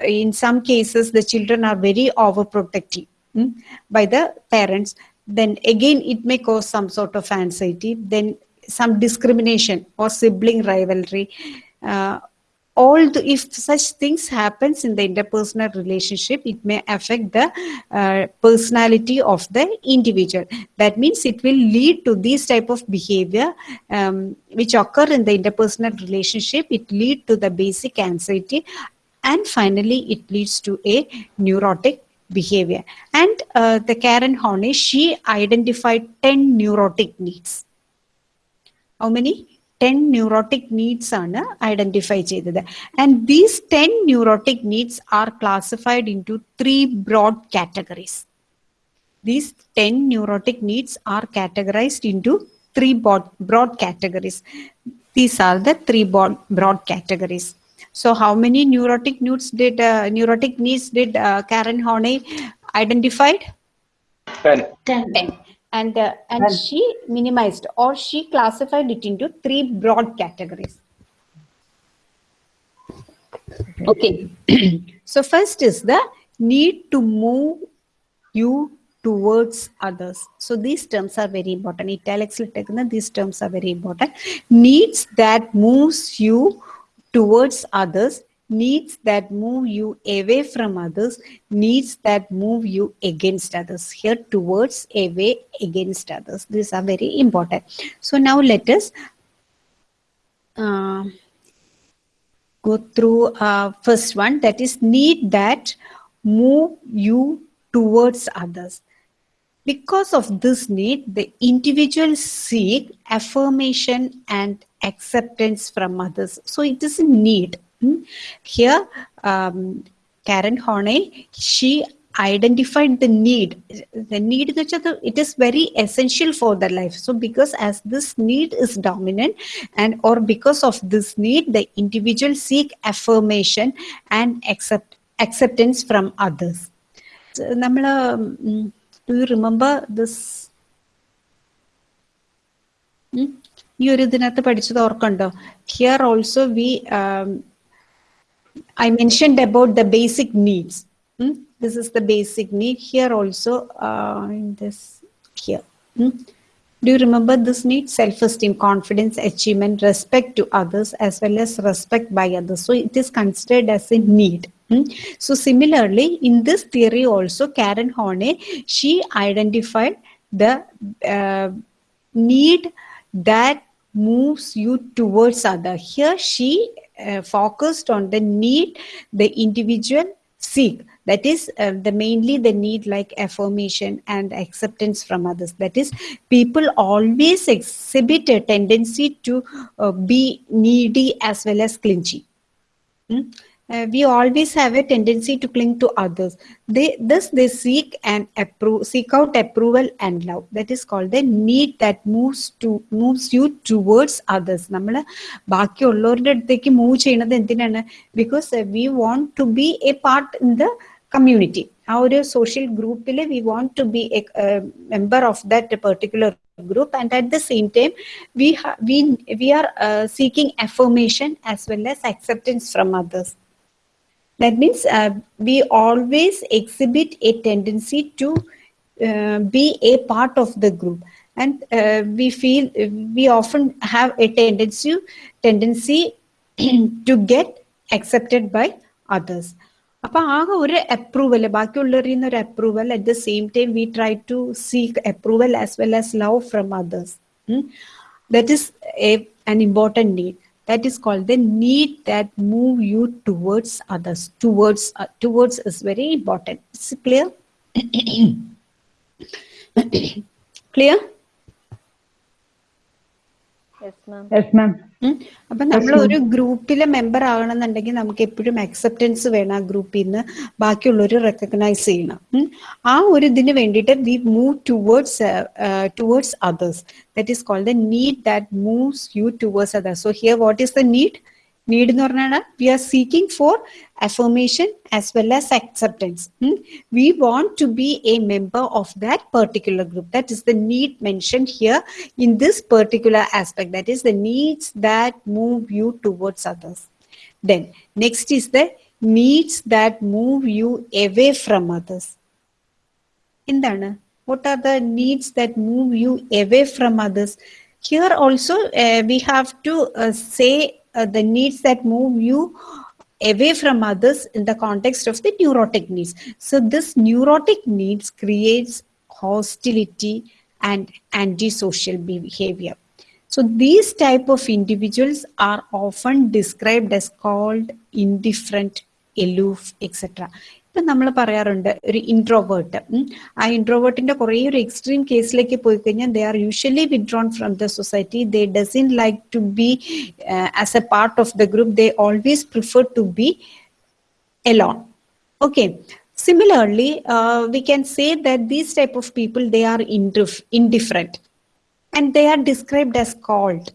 in some cases the children are very overprotective mm, by the parents, then again it may cause some sort of anxiety, then some discrimination or sibling rivalry. Uh, all the, if such things happens in the interpersonal relationship it may affect the uh, personality of the individual. That means it will lead to these type of behavior um, which occur in the interpersonal relationship. It lead to the basic anxiety and finally it leads to a neurotic behavior. And uh, the karen horney she identified 10 neurotic needs. How many 10 neurotic needs ആണ് identify ചെയ്തത് and these ten neurotic needs R classified in to three broad categories these 10 neurotic needs are categorized into three broad, broad categories. These are the three broad, broad categories. So, how many neurotic needs did uh, neurotic needs did uh, Karen Horney identified? Ten. Ten. 10 and uh, and well, she minimized or she classified it into three broad categories. Okay. So first is the need to move you towards others. So these terms are very important. Italics these terms are very important. Needs that moves you towards others needs that move you away from others, needs that move you against others. Here, towards, away, against others. These are very important. So now let us uh, go through uh, first one that is need that move you towards others because of this need the individual seek affirmation and acceptance from others so it is a need Hmm. here um, karen horney she identified the need the need എന്ന് വെച്ചാൽ the- it is very essential for their life so because as this need is dominant and or because of this need the individual seek affirmation and accept acceptance from others നമ്മൾ do you remember this ഈ ഒരു ഇതിനകത്ത് പഠിച്ചത് ഓർക്കുണ്ടോ here also we I mentioned about the basic needs. Hmm? This is the basic need. Here also, uh, in this here. Hmm? Do you remember this need? Self-esteem, confidence, achievement, respect to others, as well as respect by others. So it is considered as a need. Hmm? So similarly, in this theory also, Karen Horney, she identified the uh, need that moves you towards other. Here she uh, focused on the need the individual seek. That is uh, the mainly the need like affirmation and acceptance from others. That is, people always exhibit a tendency to uh, be needy as well as clingy. Hmm? Uh, we always have a tendency to cling to others. They thus they seek and approve, seek out approval and love. That is called the need that moves to moves you towards others. നമ്മൾ ബാക്കിയുള്ളവരുടെ അടുത്തേക്ക് move ചെയ്യുന്നത് എന്തിനാണ് because we want to be a part in the community ആ ഒരു social ഗ്രൂപ്പിൽ we want to be A member of that particular group and at the same time we ha- we we are uh, seeking affirmation as well as acceptance from others that means uh, we always exhibit a tendency to uh, be a part of the group and uh, we feel we often have a tendency tendency to get accepted by others അപ്പൊ ആകെ ഒരു approval ബാക്കിയുള്ളവരിൽ നിന്ന് ഒരു approval at the same time we try to seek approval as well as love from others that is a, an important need that is called the need that move you towards others. Towards uh, towards is very important. Is it clear? Clear അപ്പൊ നമ്മൾ ഒരു ഗ്രൂപ്പിലെ member ആകണമെന്നുണ്ടെങ്കിൽ നമുക്ക് എപ്പോഴും acceptance വേണം ആ ഗ്രൂപ്പിൽ നിന്ന് ബാക്കിയുള്ളവർ റെക്കഗ്നൈസ് ചെയ്യണം. ആ ഒരു ഇതിന് വേണ്ടിയിട്ട് we move towards towards others that is called the need that moves you towards others so here what is the need need എന്ന് പറഞ്ഞാൽ V R seeking four affirmation as well as acceptance. Hmm? We want to be a member of that particular group. That is the need mentioned here in this particular aspect. That is the needs that move you towards others. Then, next is the needs that move you away from others. എന്താണ് what are the needs that move you away from others here also uh, we have to uh, say uh, the needs that move you away from others in the context of the neurotic needs. So this neurotic needs creates hostility and antisocial behavior. So these type of individuals are often described as called indifferent aloof etc ഇപ്പൊ നമ്മൾ പറയാറുണ്ട് ഒരു introvert ആ ഇൻട്രോവേർട്ടിന്റെ കുറേ ഒരു extreme കേസിലേക്ക് പോയി കഴിഞ്ഞാൽ they are usually withdrawn from the society they doesn't like to be as a part of the group they always prefer to B alone okay similarly uh, we can say that these type of people they are indif- indifferent and they are described as cold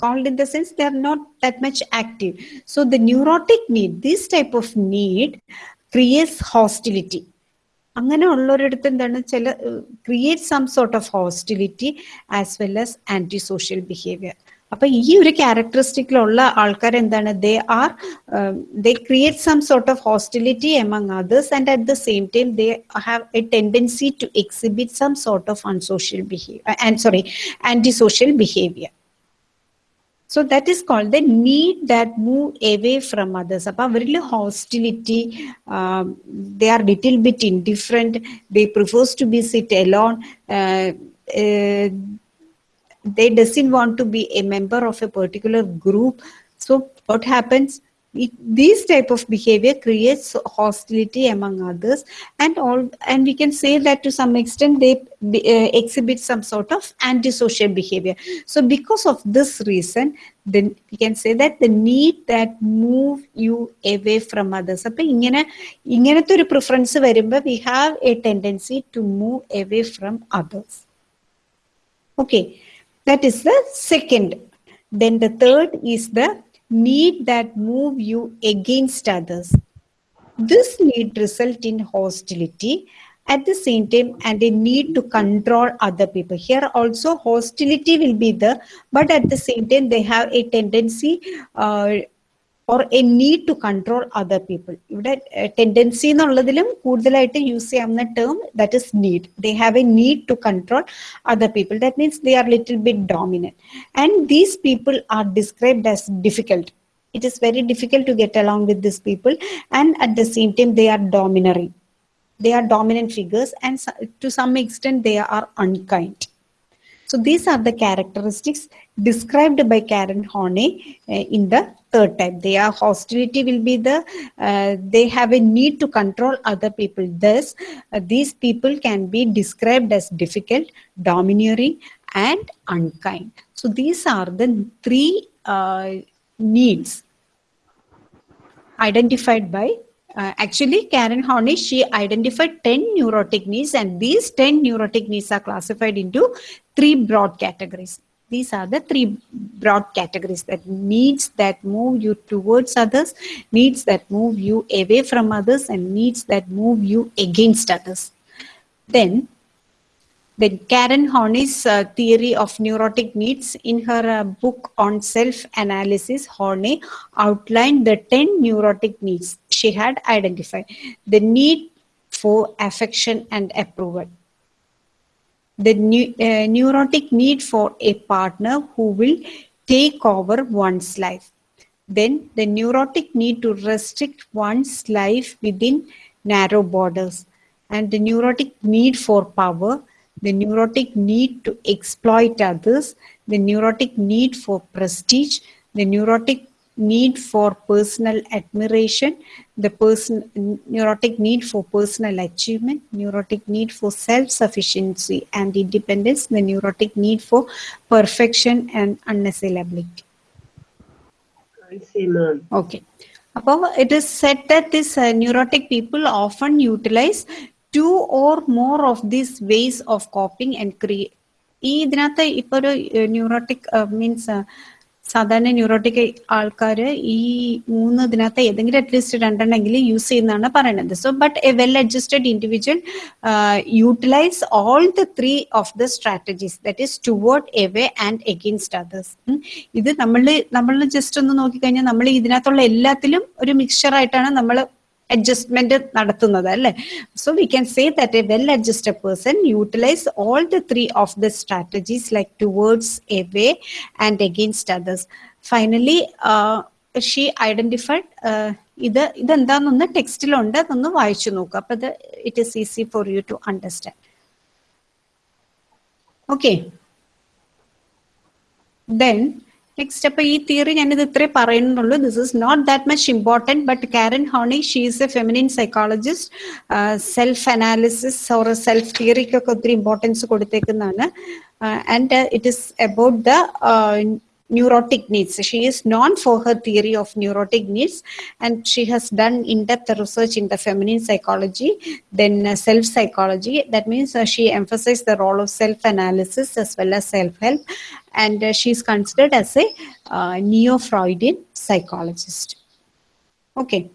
cold in the sense they are not that much active so the neurotic need this type of need creates hostility അങ്ങനെ ഉള്ളൊരിടത്ത് എന്താണ്? ചില create some sort of hostility as well as anti social behaviour അപ്പൊ ഈ ഒരു ക്യാരക്ടറിസ്റ്റിക്കിലുള്ള ആൾക്കാർ എന്താണ്? They are they create some sort of hostility among others and at the same time they have a tendency to exhibit some sort of unsocial behaviour sorry anti social behaviour So that is called the need that move away from others. Apparently hostility, um, they are little bit indifferent. They prefers to be sit alone. Uh, uh, they doesn't want to be a member of a particular group. So what happens? it, these type of behavior creates hostility among others and all and we can say that to some extent they uh, exhibit some sort of antisocial behavior. So because of this reason then we can say that the need that move you away from others. Appo ingane inganathe oru preference varumba we have a tendency to move away from others. Okay that is the second. Then the third is the need that move you against others. This need result in hostility at the same time and a need to control other people. Here also hostility will be there, but at the same time they have a tendency uh, or a need to control other people. ഇവിടെ tendency എന്നുള്ളതിലും കൂടുതലായിട്ട് use ചെയ്യാവുന്ന term that is need they have a need to control other people that means they are little bit dominant and these people are described as difficult it is very difficult to get along with these people and at the same time they are domineering they are dominant figures and so- to some extent they are unkind so these are the characteristics described by Karen Horney uh, in the third type. Their hostility will be the, uh, they have a need to control other people. Thus, uh, these people can be described as difficult, domineering, and unkind. So these are the three uh, needs identified by uh, actually Karen Horney she identified 10 neurotic needs and these 10 neurotic needs are classified into three broad categories these are the three broad categories that needs that move you towards others needs that move you away from others and needs that move you against others then then Karen Horney's uh, theory of neurotic needs in her uh, book on self-analysis, Horney outlined the 10 neurotic needs she had identified. The need for affection and approval. The neu- uh, neurotic need for a partner who will take over one's life. Then the neurotic need to restrict one's life within narrow borders. And the neurotic need for power, the neurotic need to exploit others, the neurotic need for prestige, the neurotic need for personal admiration, the person neurotic need for personal achievement, neurotic need for self-sufficiency and independence, the neurotic need for perfection and unassailability. I see, ma'am. Okay. Above, it is said that these uh, neurotic people often utilize two or more of these ways of coping and create. ഈ ഇതിനകത്ത് ഇപ്പൊ ഒരു neurotic means സാധാരണ neurotic ആൾക്കാർ ഈ മൂന്ന് ഇതിനകത്ത് ഏതെങ്കിലും അറ്റ്ലീസ്റ്റ് രണ്ടെണ്ണെങ്കിലും യൂസ് ചെയ്യുന്നതാണ് പറയുന്നത് so but a well adjusted individual utilise all the three of the strategies that is toward away and against others ഇത് നമ്മൾ നമ്മൾ ജസ്റ്റ് ഒന്ന് നോക്കിക്കഴിഞ്ഞാൽ നമ്മൾ ഇതിനകത്തുള്ള എല്ലാത്തിലും ഒരു മിക്സ്ചർ ആയിട്ടാണ് നമ്മൾ അഡ്ജസ്റ്റ്മെന്റ് നടത്തുന്നത് അല്ലേ so we can say that a well adjusted person utilise all the three of the strategies like towards away and against others finally she identified ഇത് ഇതെന്താണെന്നൊന്ന് ടെക്സ്റ്റിലുണ്ട് അതൊന്ന് വായിച്ചു നോക്കുക അപ്പൊ ഇത് it is easy for you to understand okay then next അപ്പൊ ഈ തിയറി ഞാനിത് ഇത്രേ പറയുന്നുള്ളൂ. This is not that much important but Karen Horney she's a feminine psychologist self analysis or self തിയറിക്കൊക്കെ ഒത്തിരി importance കൊടുത്തേക്കുന്നതാണ്. And it is about the neurotic needs. She is known for her theory of neurotic needs and she has done in-depth research in the feminine psychology, then uh, self-psychology. That means uh, she emphasized the role of self-analysis as well as self-help and uh, she is considered as a neo-Freudian psychologist. Okay.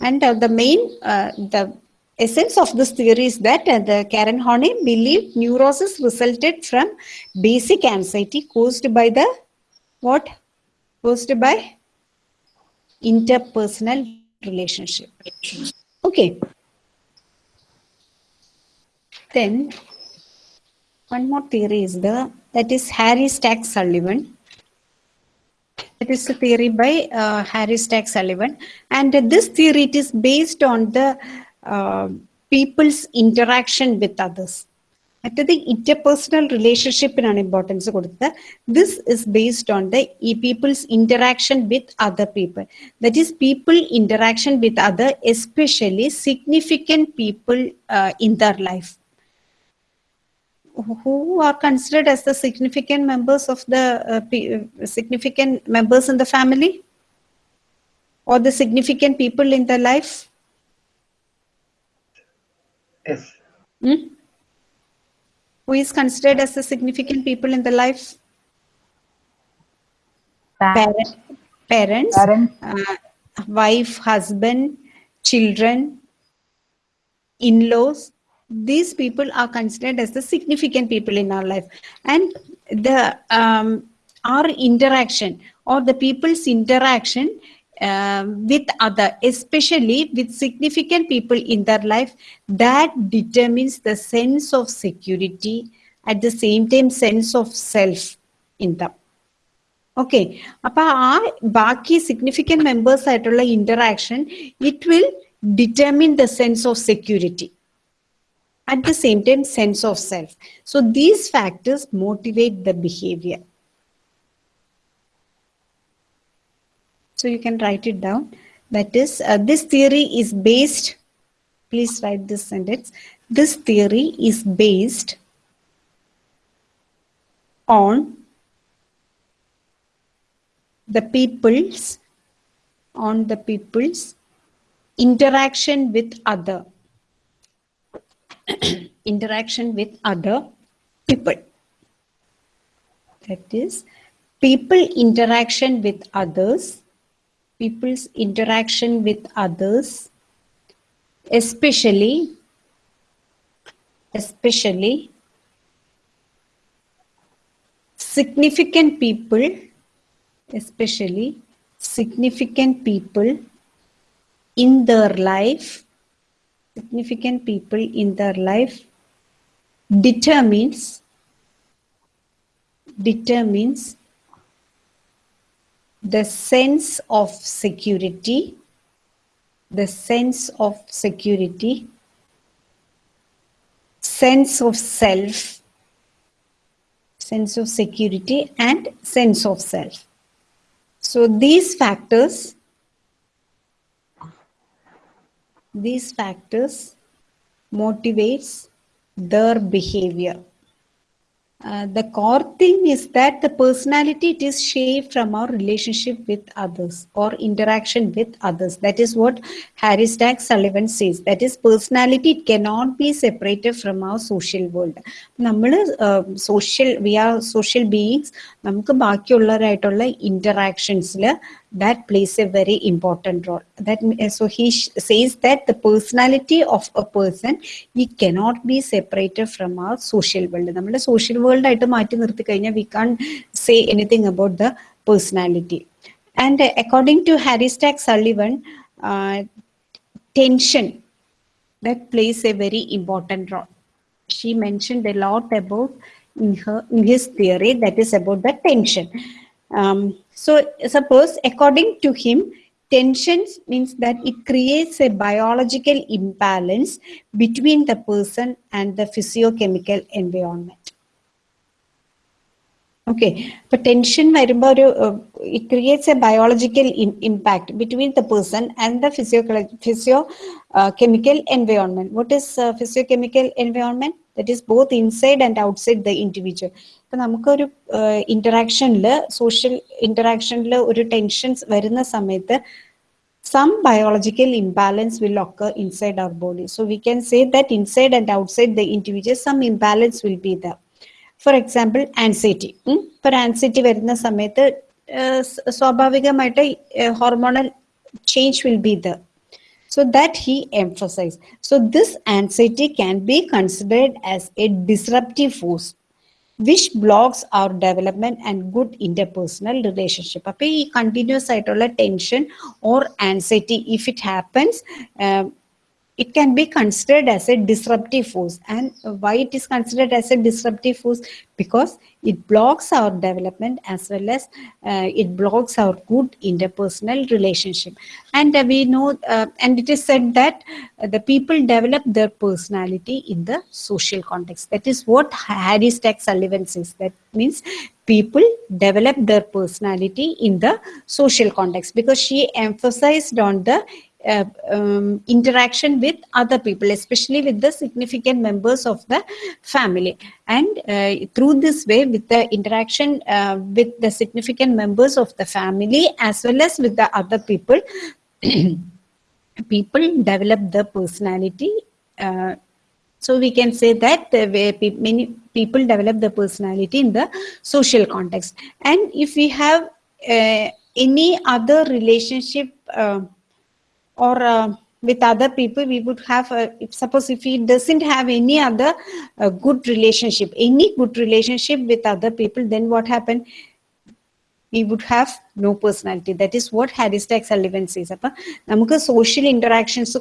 And uh, the main, uh, the essence of this theory is that uh, the Karen Horney believed neurosis resulted from basic anxiety caused by the what? Caused by interpersonal relationship. Okay. Then one more theory is the that is Harry Stack Sullivan. It is a theory by uh, Harry Stack Sullivan, and this theory it is based on the uh, people's interaction with others. മറ്റത് interpersonal റിലേഷൻഷിപ്പിനാണ് importance കൊടുത്തത് this is based on the ഈ people's interaction with other people that is people interaction with other especially significant people in their life who are considered as the significant members of the uh, pe- uh, significant members in the family or the significant people in their life Yes. Hmm? who is considered as the significant people in the life? Parent- parents. uh, wife husband children in-laws. These people are considered as the significant people in our life. And the um, our interaction or the people's interaction um, with other especially with significant people in their life that determines the sense of security at the same time sense of self in them okay അപ്പൊ ആ ബാക്കി significant members ആയിട്ടുള്ള interaction it will determine the sense of security at the same time sense of self so these factors motivate the behavior So you can write it down that is uh, this theory is based please write this sentence this theory is based on the people's on the people's interaction with other interaction with other people. That is, people interaction with others, people's interaction with others, especially, especially significant people, especially significant people in their life significant people in their life determines determines the sense of security the sense of security sense of self sense of security and sense of self. So these factors these factors motivates their behavior Uh, the core thing is that the personality it is shaped from our relationship with others or interaction with others that is what harry stack sullivan says that is personality it cannot be separated from our social world നമ്മൾ social we are social beings നമുക്ക് ബാക്കിയുള്ളവരായിട്ടുള്ള ഇന്ററാക്ഷൻസിൽ that plays a very important role that so he sh- says that the personality of a person he cannot be separated from our social world നമ്മുടെ social world ആയിട്ട് മാറ്റി നിർത്തി കഴിഞ്ഞാൽ we can't say anything about the personality and uh, according to harry stack sullivan uh, tension that plays a very important role she mentioned a lot about in her in his theory that is about the tension um, so suppose according to him tensions means that it creates a biological imbalance between the person and the physiochemical environment okay ഇപ്പൊ tension വരുമ്പോൾ ഒരു it creates A biological impact between the person and the physio physio chemical environment what is physio chemical environment that is both inside and outside the individual ഇപ്പം നമുക്കൊരു ഇന്ററാക്ഷനിൽ social ഇന്ററാക്ഷനിൽ ഒരു tensions വരുന്ന സമയത്ത് some biological imbalance will occur inside our body so we can say that inside and outside the individual some imbalance will be the for example anxiety ഇപ്പൊ anxiety വരുന്ന സമയത്ത് സ്വാഭാവികമായിട്ട് hormonal change will be the so that he emphasized. So this anxiety can be considered as a disruptive force. Which blocks our development and good interpersonal relationship അപ്പൊ ഈ continuous ആയിട്ടുള്ള tension or anxiety if it happens it can be considered as a disruptive force. And why it is considered as a disruptive force? Because it blocks our development as well as uh, it blocks our good interpersonal relationship. And uh, we know, uh, and it is said that uh, the people develop their personality in the social context. That is what Harry Stack Sullivan says. That means people develop their personality in the social context because she emphasized on the uh, um, interaction with other people, especially with the significant members of the family. And uh, through this way, with the interaction uh, with the significant members of the family as well as with the other people, people develop the personality. Uh, so we can say that way pe- many people develop the personality in the social context. And if we have uh, any other relationship uh, or uh, with other people we would have a, if, suppose if he doesn't have any other uh, good relationship any good relationship with other people then what happened we would have no personality that is what harris ടാക്സ് Sullivan സീസ് അപ്പം നമുക്ക് social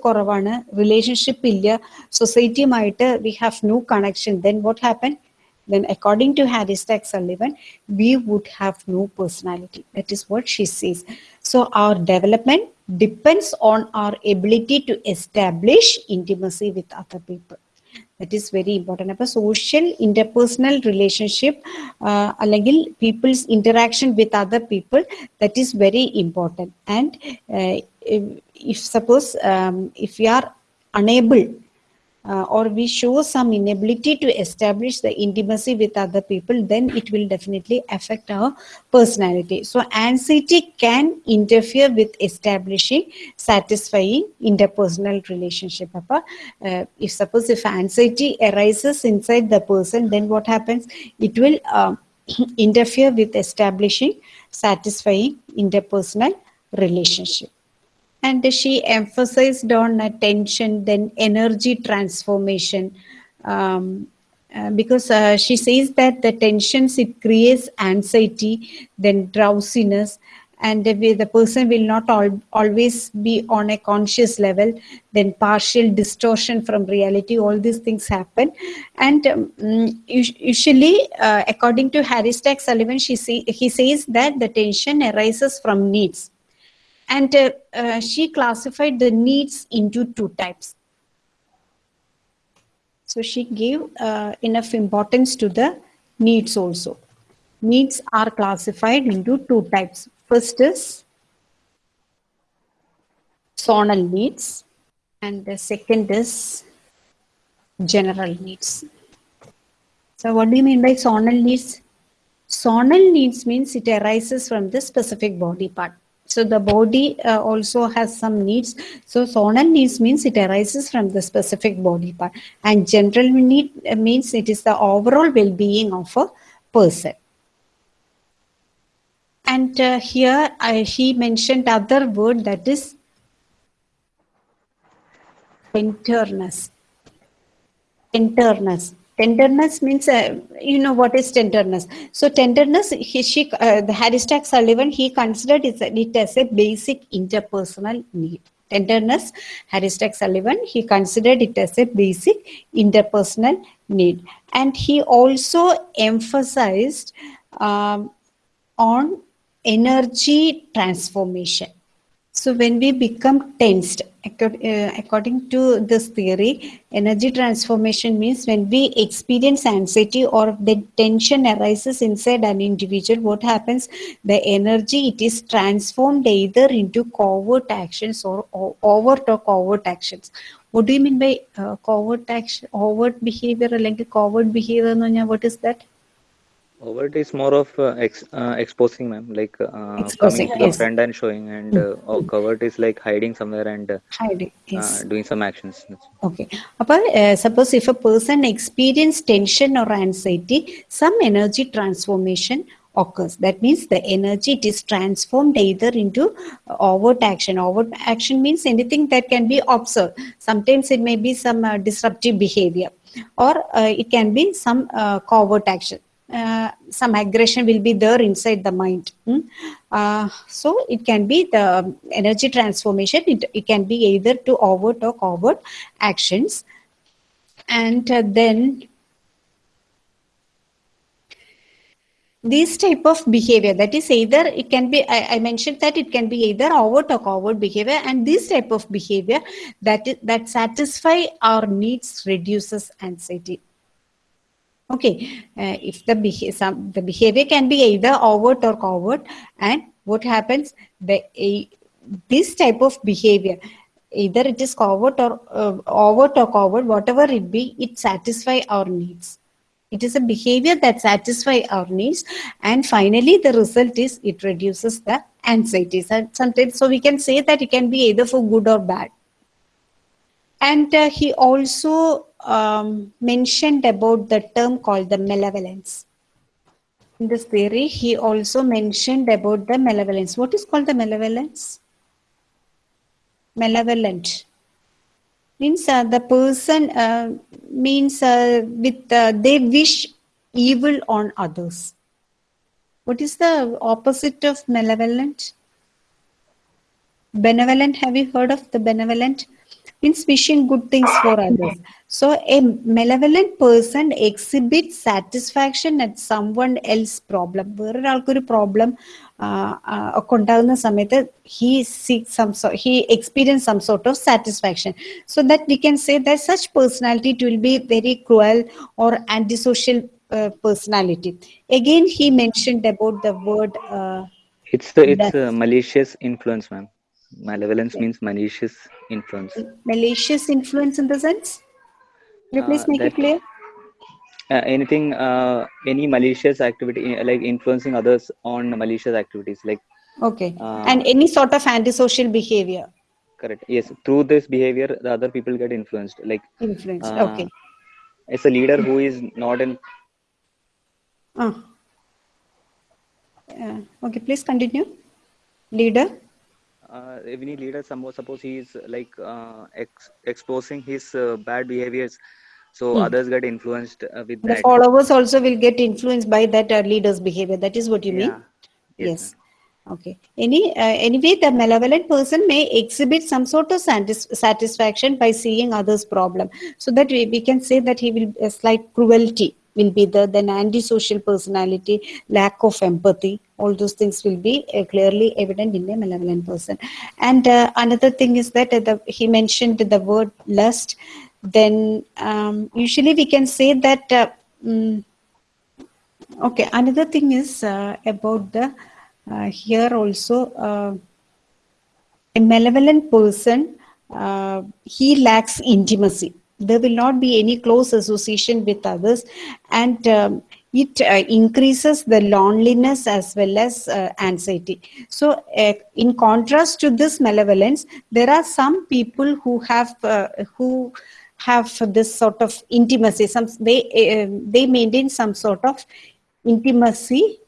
koravana relationship relationship society സൊസൈറ്റിയുമായിട്ട് we have no connection. Then what happened? then according to Harry Stack Sullivan, we would have no personality. That is what she says. So our development depends on our ability to establish intimacy with other people. That is very important. അപ്പോൾ social interpersonal relationship uh, അല്ലെങ്കിൽ people's interaction with other people that is very important. And uh, if, if suppose um, if we are unable uh, or we show some inability to establish the intimacy with other people, then it will definitely affect our personality. So, anxiety can interfere with establishing satisfying interpersonal relationship. Uh, if suppose if anxiety arises inside the person, then what happens? It will um, interfere with establishing satisfying interpersonal relationship and she emphasized on attention then energy transformation. Um, uh, because uh, she says that the tensions it creates anxiety then drowsiness. And the, person will not al- always be on a conscious level then partial distortion from reality all these things happen. And um, usually uh, according to harry stack sullivan she say, he says that the tension arises from needs and uh, uh, she classified the needs into two types. So she gave uh, enough importance to the needs also. Needs are classified into two types. First is zonal needs, and the second is general needs. So, what do you mean by zonal needs? Zonal needs means it arises from the specific body part. So the body uh, also has some needs. So zonal needs means it arises from the specific body part. And general need uh, means it is the overall well-being of a person. And uh, here I, he mentioned other word that is tenderness. Tenderness. Tenderness means, uh, you know what is tenderness. So tenderness, he, she, uh, the Harry Stack Sullivan, he considered it, it as a basic interpersonal need. Tenderness, Harry Stack Sullivan, he considered it as a basic interpersonal need. And he also emphasized um, on energy transformation. So when we become tensed, uh, according to this theory, energy transformation means when we experience anxiety or the tension arises inside an individual, what happens? The energy, it is transformed either into covert actions or, overt or covert actions. What do you mean by uh, covert action, overt behavior, like covert behavior? What is that? Overt is more of uh, ex, uh, exposing, ma'am, like uh, Exposing, coming to the yes. friend and showing, and uh, oh, covert is like hiding somewhere and uh, Hiding, yes. uh, doing some actions. Okay. Uh, suppose if a person experience tension or anxiety, some energy transformation occurs. That means the energy it is transformed either into overt action. Overt action means anything that can be observed. Sometimes it may be some uh, disruptive behavior or uh, it can be some uh, covert action. Uh, some aggression will be there inside the mind. mm. Uh, so it can be the energy transformation. It, it can be either to overt or covert actions. And uh, then these type of behavior that is either it can be I, I mentioned that it can be either overt or covert behavior and this type of behavior that that satisfy our needs reduces anxiety okay uh, if the beha- some, the behavior can be either overt or covert and what happens the a, this type of behavior either it is covert or uh, overt or covert whatever it be it satisfy our needs. It is a behavior that satisfy our needs and finally the result is it reduces the anxieties and sometimes so we can say that it can be either for good or bad. And uh, he also um, mentioned about the term called the malevolence. In this theory he also mentioned about the malevolence. What is called the malevolence? Malevolent. Means uh, the person uh, means uh, with uh, they wish evil on others. What is the opposite of malevolent? Benevolent? Have you heard of the benevolent means wishing good things for others so a malevolent person exhibits satisfaction at someone else problem വേറൊരാൾക്കൊരു problem ഒക്കെ ഉണ്ടാകുന്ന സമയത്ത് he seeks some so he experience some sort of satisfaction so that we can say that such personality it will be very cruel or antisocial uh, personality again he mentioned about the word uh, It's the it's That's- malicious influence, ma'am. Malevolence means malicious influence. malicious influence in the sense Will you please Uh, make it clear Uh, anything, uh, any malicious activity, uh, like influencing others on malicious activities, like okay uh, and any sort of antisocial behavior correct. Yes, through this behavior, the other people get influenced. Like influence uh, okay it's a leader who is not in Ah. Uh, okay, please continue. Leader. Uh, any leader suppose suppose he is like uh, ex- exposing his uh, bad behaviors so Hmm. others get influenced uh, with that. The that followers also will get influenced by that uh, leader's behavior. That is what you mean? yeah Yes. Okay. Any uh, anyway, the malevolent person may exhibit some sort of satis- satisfaction by seeing others' problem, so that we, we can say that he will a slight cruelty will be there. Then antisocial personality, lack of empathy, all those things will be uh, clearly evident in a malevolent person. And uh, another thing is that uh, the, he mentioned the word lust. Then um, usually we can say that. Uh, mm, Okay, another thing is uh, about the uh, here also a malevolent person he lacks intimacy. There will not be any close association with others, and um, it uh, increases the loneliness as well as uh, anxiety. So, uh, in contrast to this malevolence, there are some people who have uh, who have this sort of intimacy. Some they uh, they maintain some sort of intimacy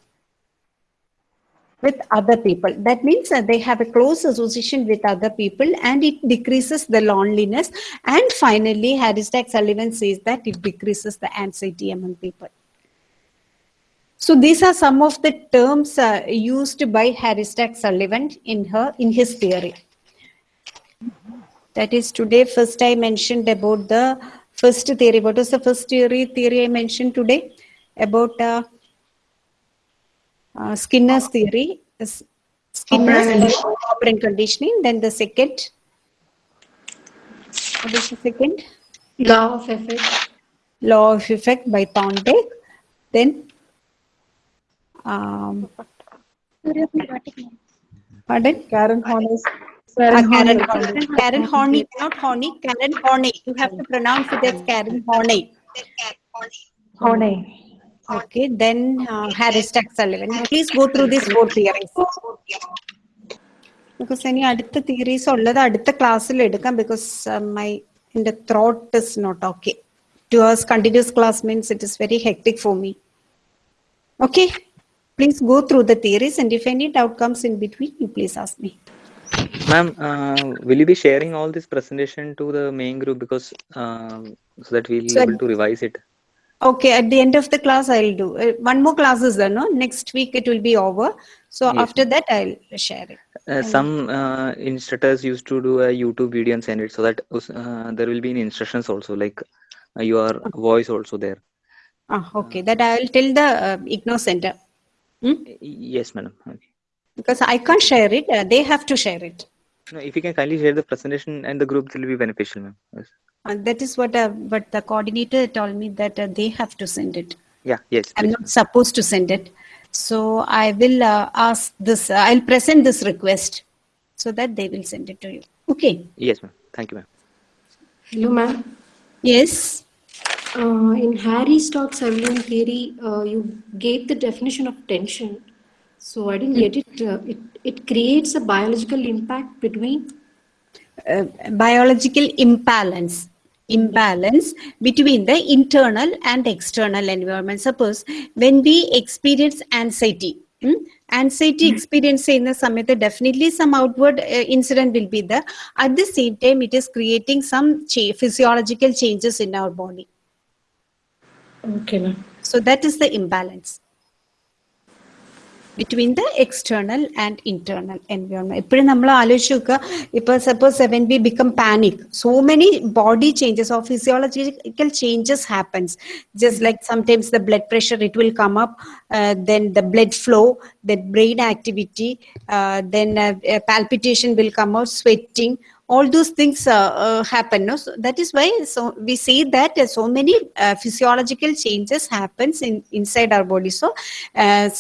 with other people. That means that they have a close association with other people and it decreases the loneliness. And finally, Harris Stack Sullivan says that it decreases the anxiety among people. So these are some of the terms uh, used by Harris Stack Sullivan in her in his theory. That is today first I mentioned about the first theory. What was the first theory theory I mentioned today? About uh, uh, Skinner's theory, is Skinner's operant conditioning. Then the second, what is the second? Law of effect. Law of effect by Thorndike. Then, um, pardon? Karen Horney's. Uh, Karen Karen Horney. Horney. Karen Horney, not Horney, Karen Horney. You have to pronounce it as Karen Horney. Horney. Okay, then uh, Harry Stack Sullivan. Please go through this board theories. Because any Aditha theories or the Aditha class because uh, my in the throat is not okay. Two hours continuous class means it is very hectic for me. Okay, please go through the theories and if any doubt comes in between, you please ask me. Ma'am, uh, will you be sharing all this presentation to the main group because uh, so that we'll able to revise it? Okay, at the end of the class, I'll do. Uh, one more class is there, no? Next week it will be over. So Yes, after that, I'll share it. Uh, some uh, instructors used to do a YouTube video and send it so that uh, there will be in instructions also like uh, your voice also there. Ah, okay, that I'll tell the uh, IGNOU center. Hmm? Yes, madam. Okay. Because I can't share it. Uh, they have to share it. No, if you can kindly share the presentation and the group, it will be beneficial, ma'am. Yes. And that is what uh, what the coordinator told me that uh, they have to send it. Yeah. Yes. I'm not supposed to send it. So I will uh, ask this, uh, I'll present this request so that they will send it to you. Okay. Yes, ma'am. Thank you, ma'am. Hello, ma'am. Yes. Uh, in Harry Stack Sullivan theory, uh, you gave the definition of tension. So I didn't get it. Uh, it. It creates a biological impact between. Uh, biological imbalance imbalance between the internal and external environment. Suppose when we experience anxiety, hmm, anxiety hmm. experience in the summit definitely some outward uh, incident will be there. At the same time, it is creating some physiological changes in our body. Okay. So that is the imbalance between the external and internal environment എപ്പോഴും നമ്മൾ ആലോചിച്ച് നോക്കുക ഇപ്പൊ suppose when B become panic so many body changes or physiological changes happens just like sometimes the blood pressure it will come up then the blood flow the brain activity then palpitation will come out sweating all those things uh, uh, happen no so that is why so we see that uh, so many physiological changes happens in inside our body so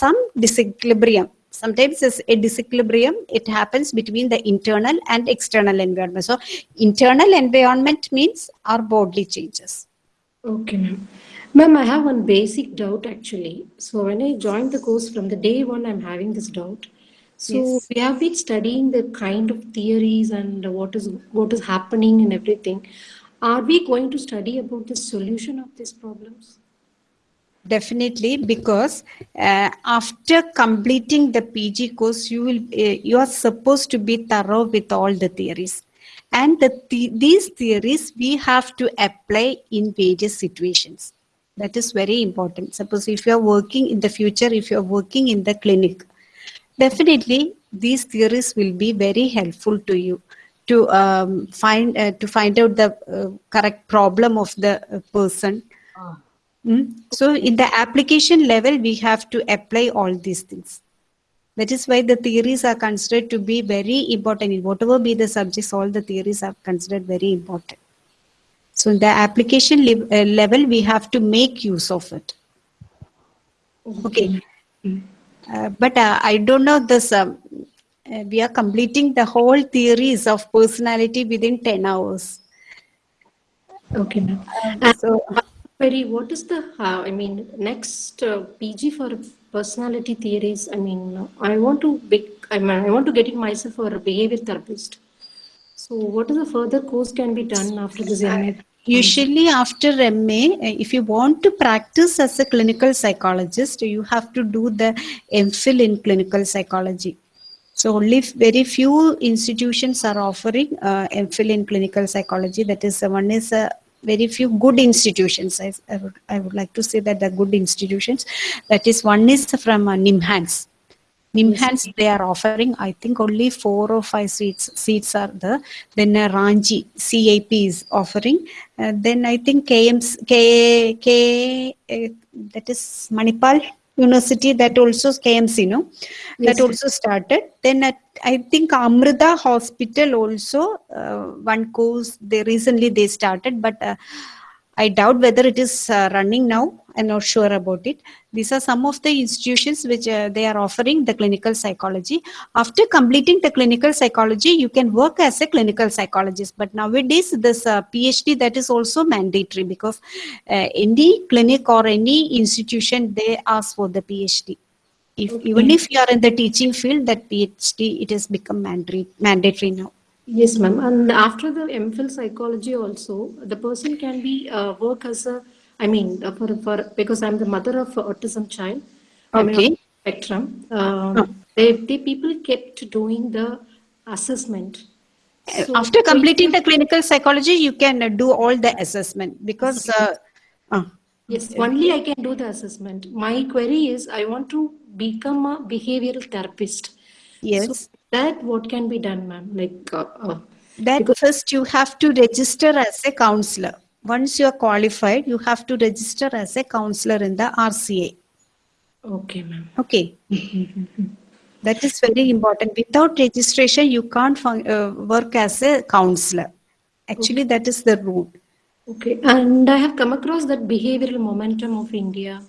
some disequilibrium sometimes it's a disequilibrium it happens between the internal and external environment so internal environment means our bodily changes Okay, ma'am. Ma'am, I have one basic doubt actually. So when I joined the course from the day one, I'm having this doubt. So Yes. we have been studying the kind of theories and what is what is happening and everything. Are we going to study about the solution of these problems? Definitely, because uh, after completing the PG course, you will uh, you are supposed to be thorough with all the theories, and the, the these theories we have to apply in various situations. That is very important. Suppose if you are working in the future, if you are working in the clinic, definitely these theories will be very helpful to you to um, find uh, to find out the uh, correct problem of the uh, person Mm. So in the application level, we have to apply all these things. That is why the theories are considered to be very important. In whatever be the subjects, all the theories are considered very important. So in the application le- uh, level, we have to make use of it. Okay. Uh, but uh, I don't know this. Um, uh, we are completing the whole theories of personality within 10 hours. Okay, ma'am. So Very, what is the, uh, I mean, next uh, PG for personality theories? I mean, I want to be, I mean, I want to get it myself for a behavior therapist. So, what is the further course can be done after this MA? Usually after MA, uh, if you want to practice as a clinical psychologist, you have to do the MPhil in clinical psychology. So only very few institutions are offering uh, MPhil in clinical psychology. That is, uh, one is uh, very few good institutions. I, I, would, I would like to say that the good institutions. That is, one is from uh, NIMHANS. NIMHANS, they are offering, I think only four or five seats seats are there. Then uh, Ranchi, CAP is offering. Uh, then I think KMS, K, K, uh, that is Manipal University, that also KMC, no? Yes, That also started. Then at, I think Amrita Hospital also, uh, one course, they recently they started, but uh, I doubt whether it is uh, running now. I'm not sure about it. These are some of the institutions which uh, they are offering the clinical psychology. After completing the clinical psychology, you can work as a clinical psychologist. But nowadays, this uh, PhD that is also mandatory because uh, any clinic or any institution they ask for the PhD. If even if you are in the teaching field, that PhD it has become mandatory mandatory now. Yes, ma'am. And after the MPhil psychology also, the person can be uh, work as a, I mean, uh, for, for because I'm the mother of autism child. I'm Okay. spectrum. Um, Oh. they, they people kept doing the assessment. So- After completing the clinical psychology, you can uh, do all the assessment because uh, uh, Yes, only I can do the assessment. My query is I want to become a behavioral therapist. Yes. So that what can be done, ma'am? Like, uh, uh, That Because- first you have to register as a counselor. Once you are qualified, you have to register as a counselor in the RCA. okay, ma'am. Okay. that is very important. Without registration, you can't fun- uh, work as a counselor. Actually, that is the rule. Okay, and I have come across that behavioral momentum of India.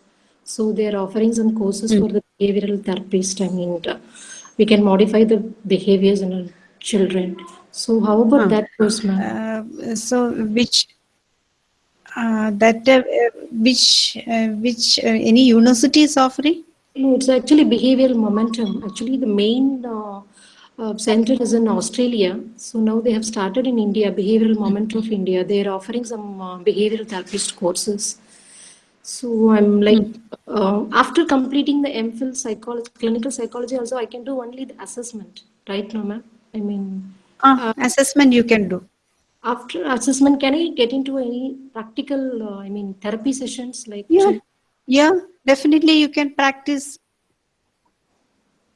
So they are offering some courses for the behavioral therapist. I mean, uh, we can modify the behaviors in our children. So how about that course, ma'am? Uh, so, which uh, that uh, which uh, which uh, any university is offering? No, it's actually behavioral momentum. Actually, the main uh, uh, center is in Australia. So now they have started in India, behavioral momentum of India. They are offering some uh, behavioral therapist courses. So I'm like, uh, after completing the MPhil psychology, clinical psychology, also I can do only the assessment, right, no, ma'am? I mean, Ah, assessment you can do. after assessment, can I get into any practical, uh, I mean, therapy sessions like? Yeah, yeah, definitely you can practice.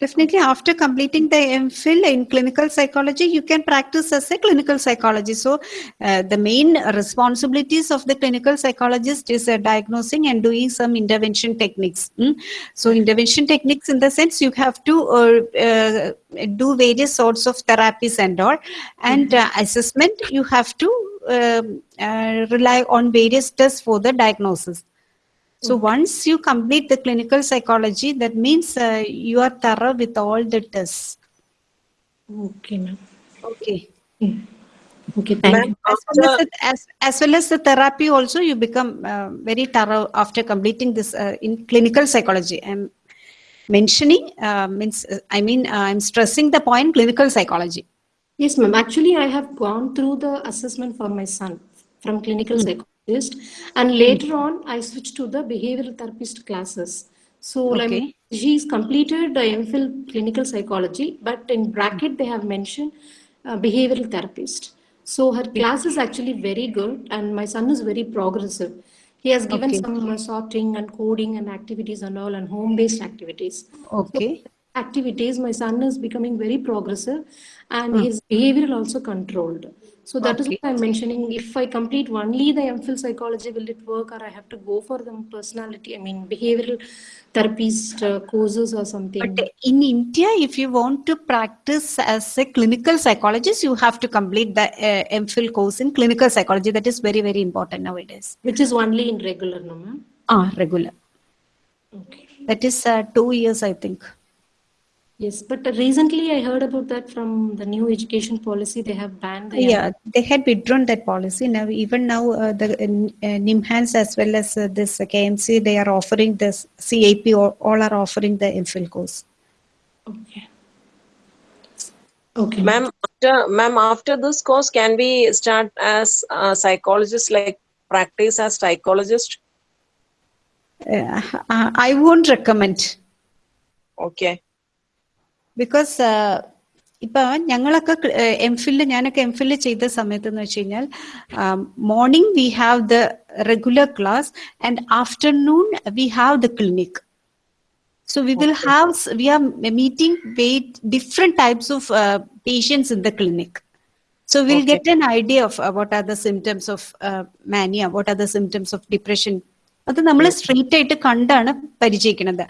Definitely after completing the MPhil in clinical psychology, you can practice as a clinical psychologist. So uh, the main responsibilities of the clinical psychologist is uh, diagnosing and doing some intervention techniques. mm. So intervention techniques in the sense you have to uh, uh, do various sorts of therapies and all. And uh, assessment, you have to um, uh, rely on various tests for the diagnosis. So once you complete the clinical psychology, that means uh, you are thorough with all the tests. Okay, ma'am. Okay. Okay, thank you. As well as, the, as, as well as the therapy also, you become uh, very thorough after completing this uh, in clinical psychology. I'm mentioning uh, means uh, I mean uh, I'm stressing the point clinical psychology. Yes, ma'am. Actually, I have gone through the assessment for my son from clinical psychologist, and later on, I switched to the behavioral therapist classes. So, like, Okay. she's completed the MPhil clinical psychology, but in bracket they have mentioned uh, behavioral therapist. So her class is actually very good, and my son is very progressive. He has given Okay. some uh, sorting and coding and activities and all, and home-based activities Okay. activities, my son is becoming very progressive and his behavior also controlled. So that is Okay. what I'm mentioning. If I complete only the MPhil psychology, will it work or I have to go for the personality, I mean behavioral therapist uh, courses or something? But in India, if you want to practice as a clinical psychologist, you have to complete the uh, MPhil course in clinical psychology. That is very, very important nowadays. Which is only in regular, no ma'am? Ah, regular. Okay. That is uh, two years, I think. Yes, but recently I heard about that from the new education policy. They have banned the Yeah, they had withdrawn that policy. Now, even now, uh, the uh, NIMHANS as well as uh, this uh, KMC, they are offering this CAP, or all are offering the MPhil course. Okay. Okay. Ma'am, after, ma'am, after this course, can we start as a psychologist, like practice as psychologist? Uh, I won't recommend. Okay. Because ഇപ്പൊ ഞങ്ങളൊക്കെ M Phil ഞാനൊക്കെ M Phil ചെയ്ത സമയത്ത് എന്ന് വെച്ച് കഴിഞ്ഞാൽ morning we have the regular class and afternoon we have the clinic So we will have, we are meeting with different types of uh, patients in the clinic. So we'll Okay. get an idea of uh, what are the symptoms of uh, mania, what are the symptoms of depression. അത് നമ്മൾ street ആയിട്ട് കണ്ടാണ് പരിചയിക്കുന്നത്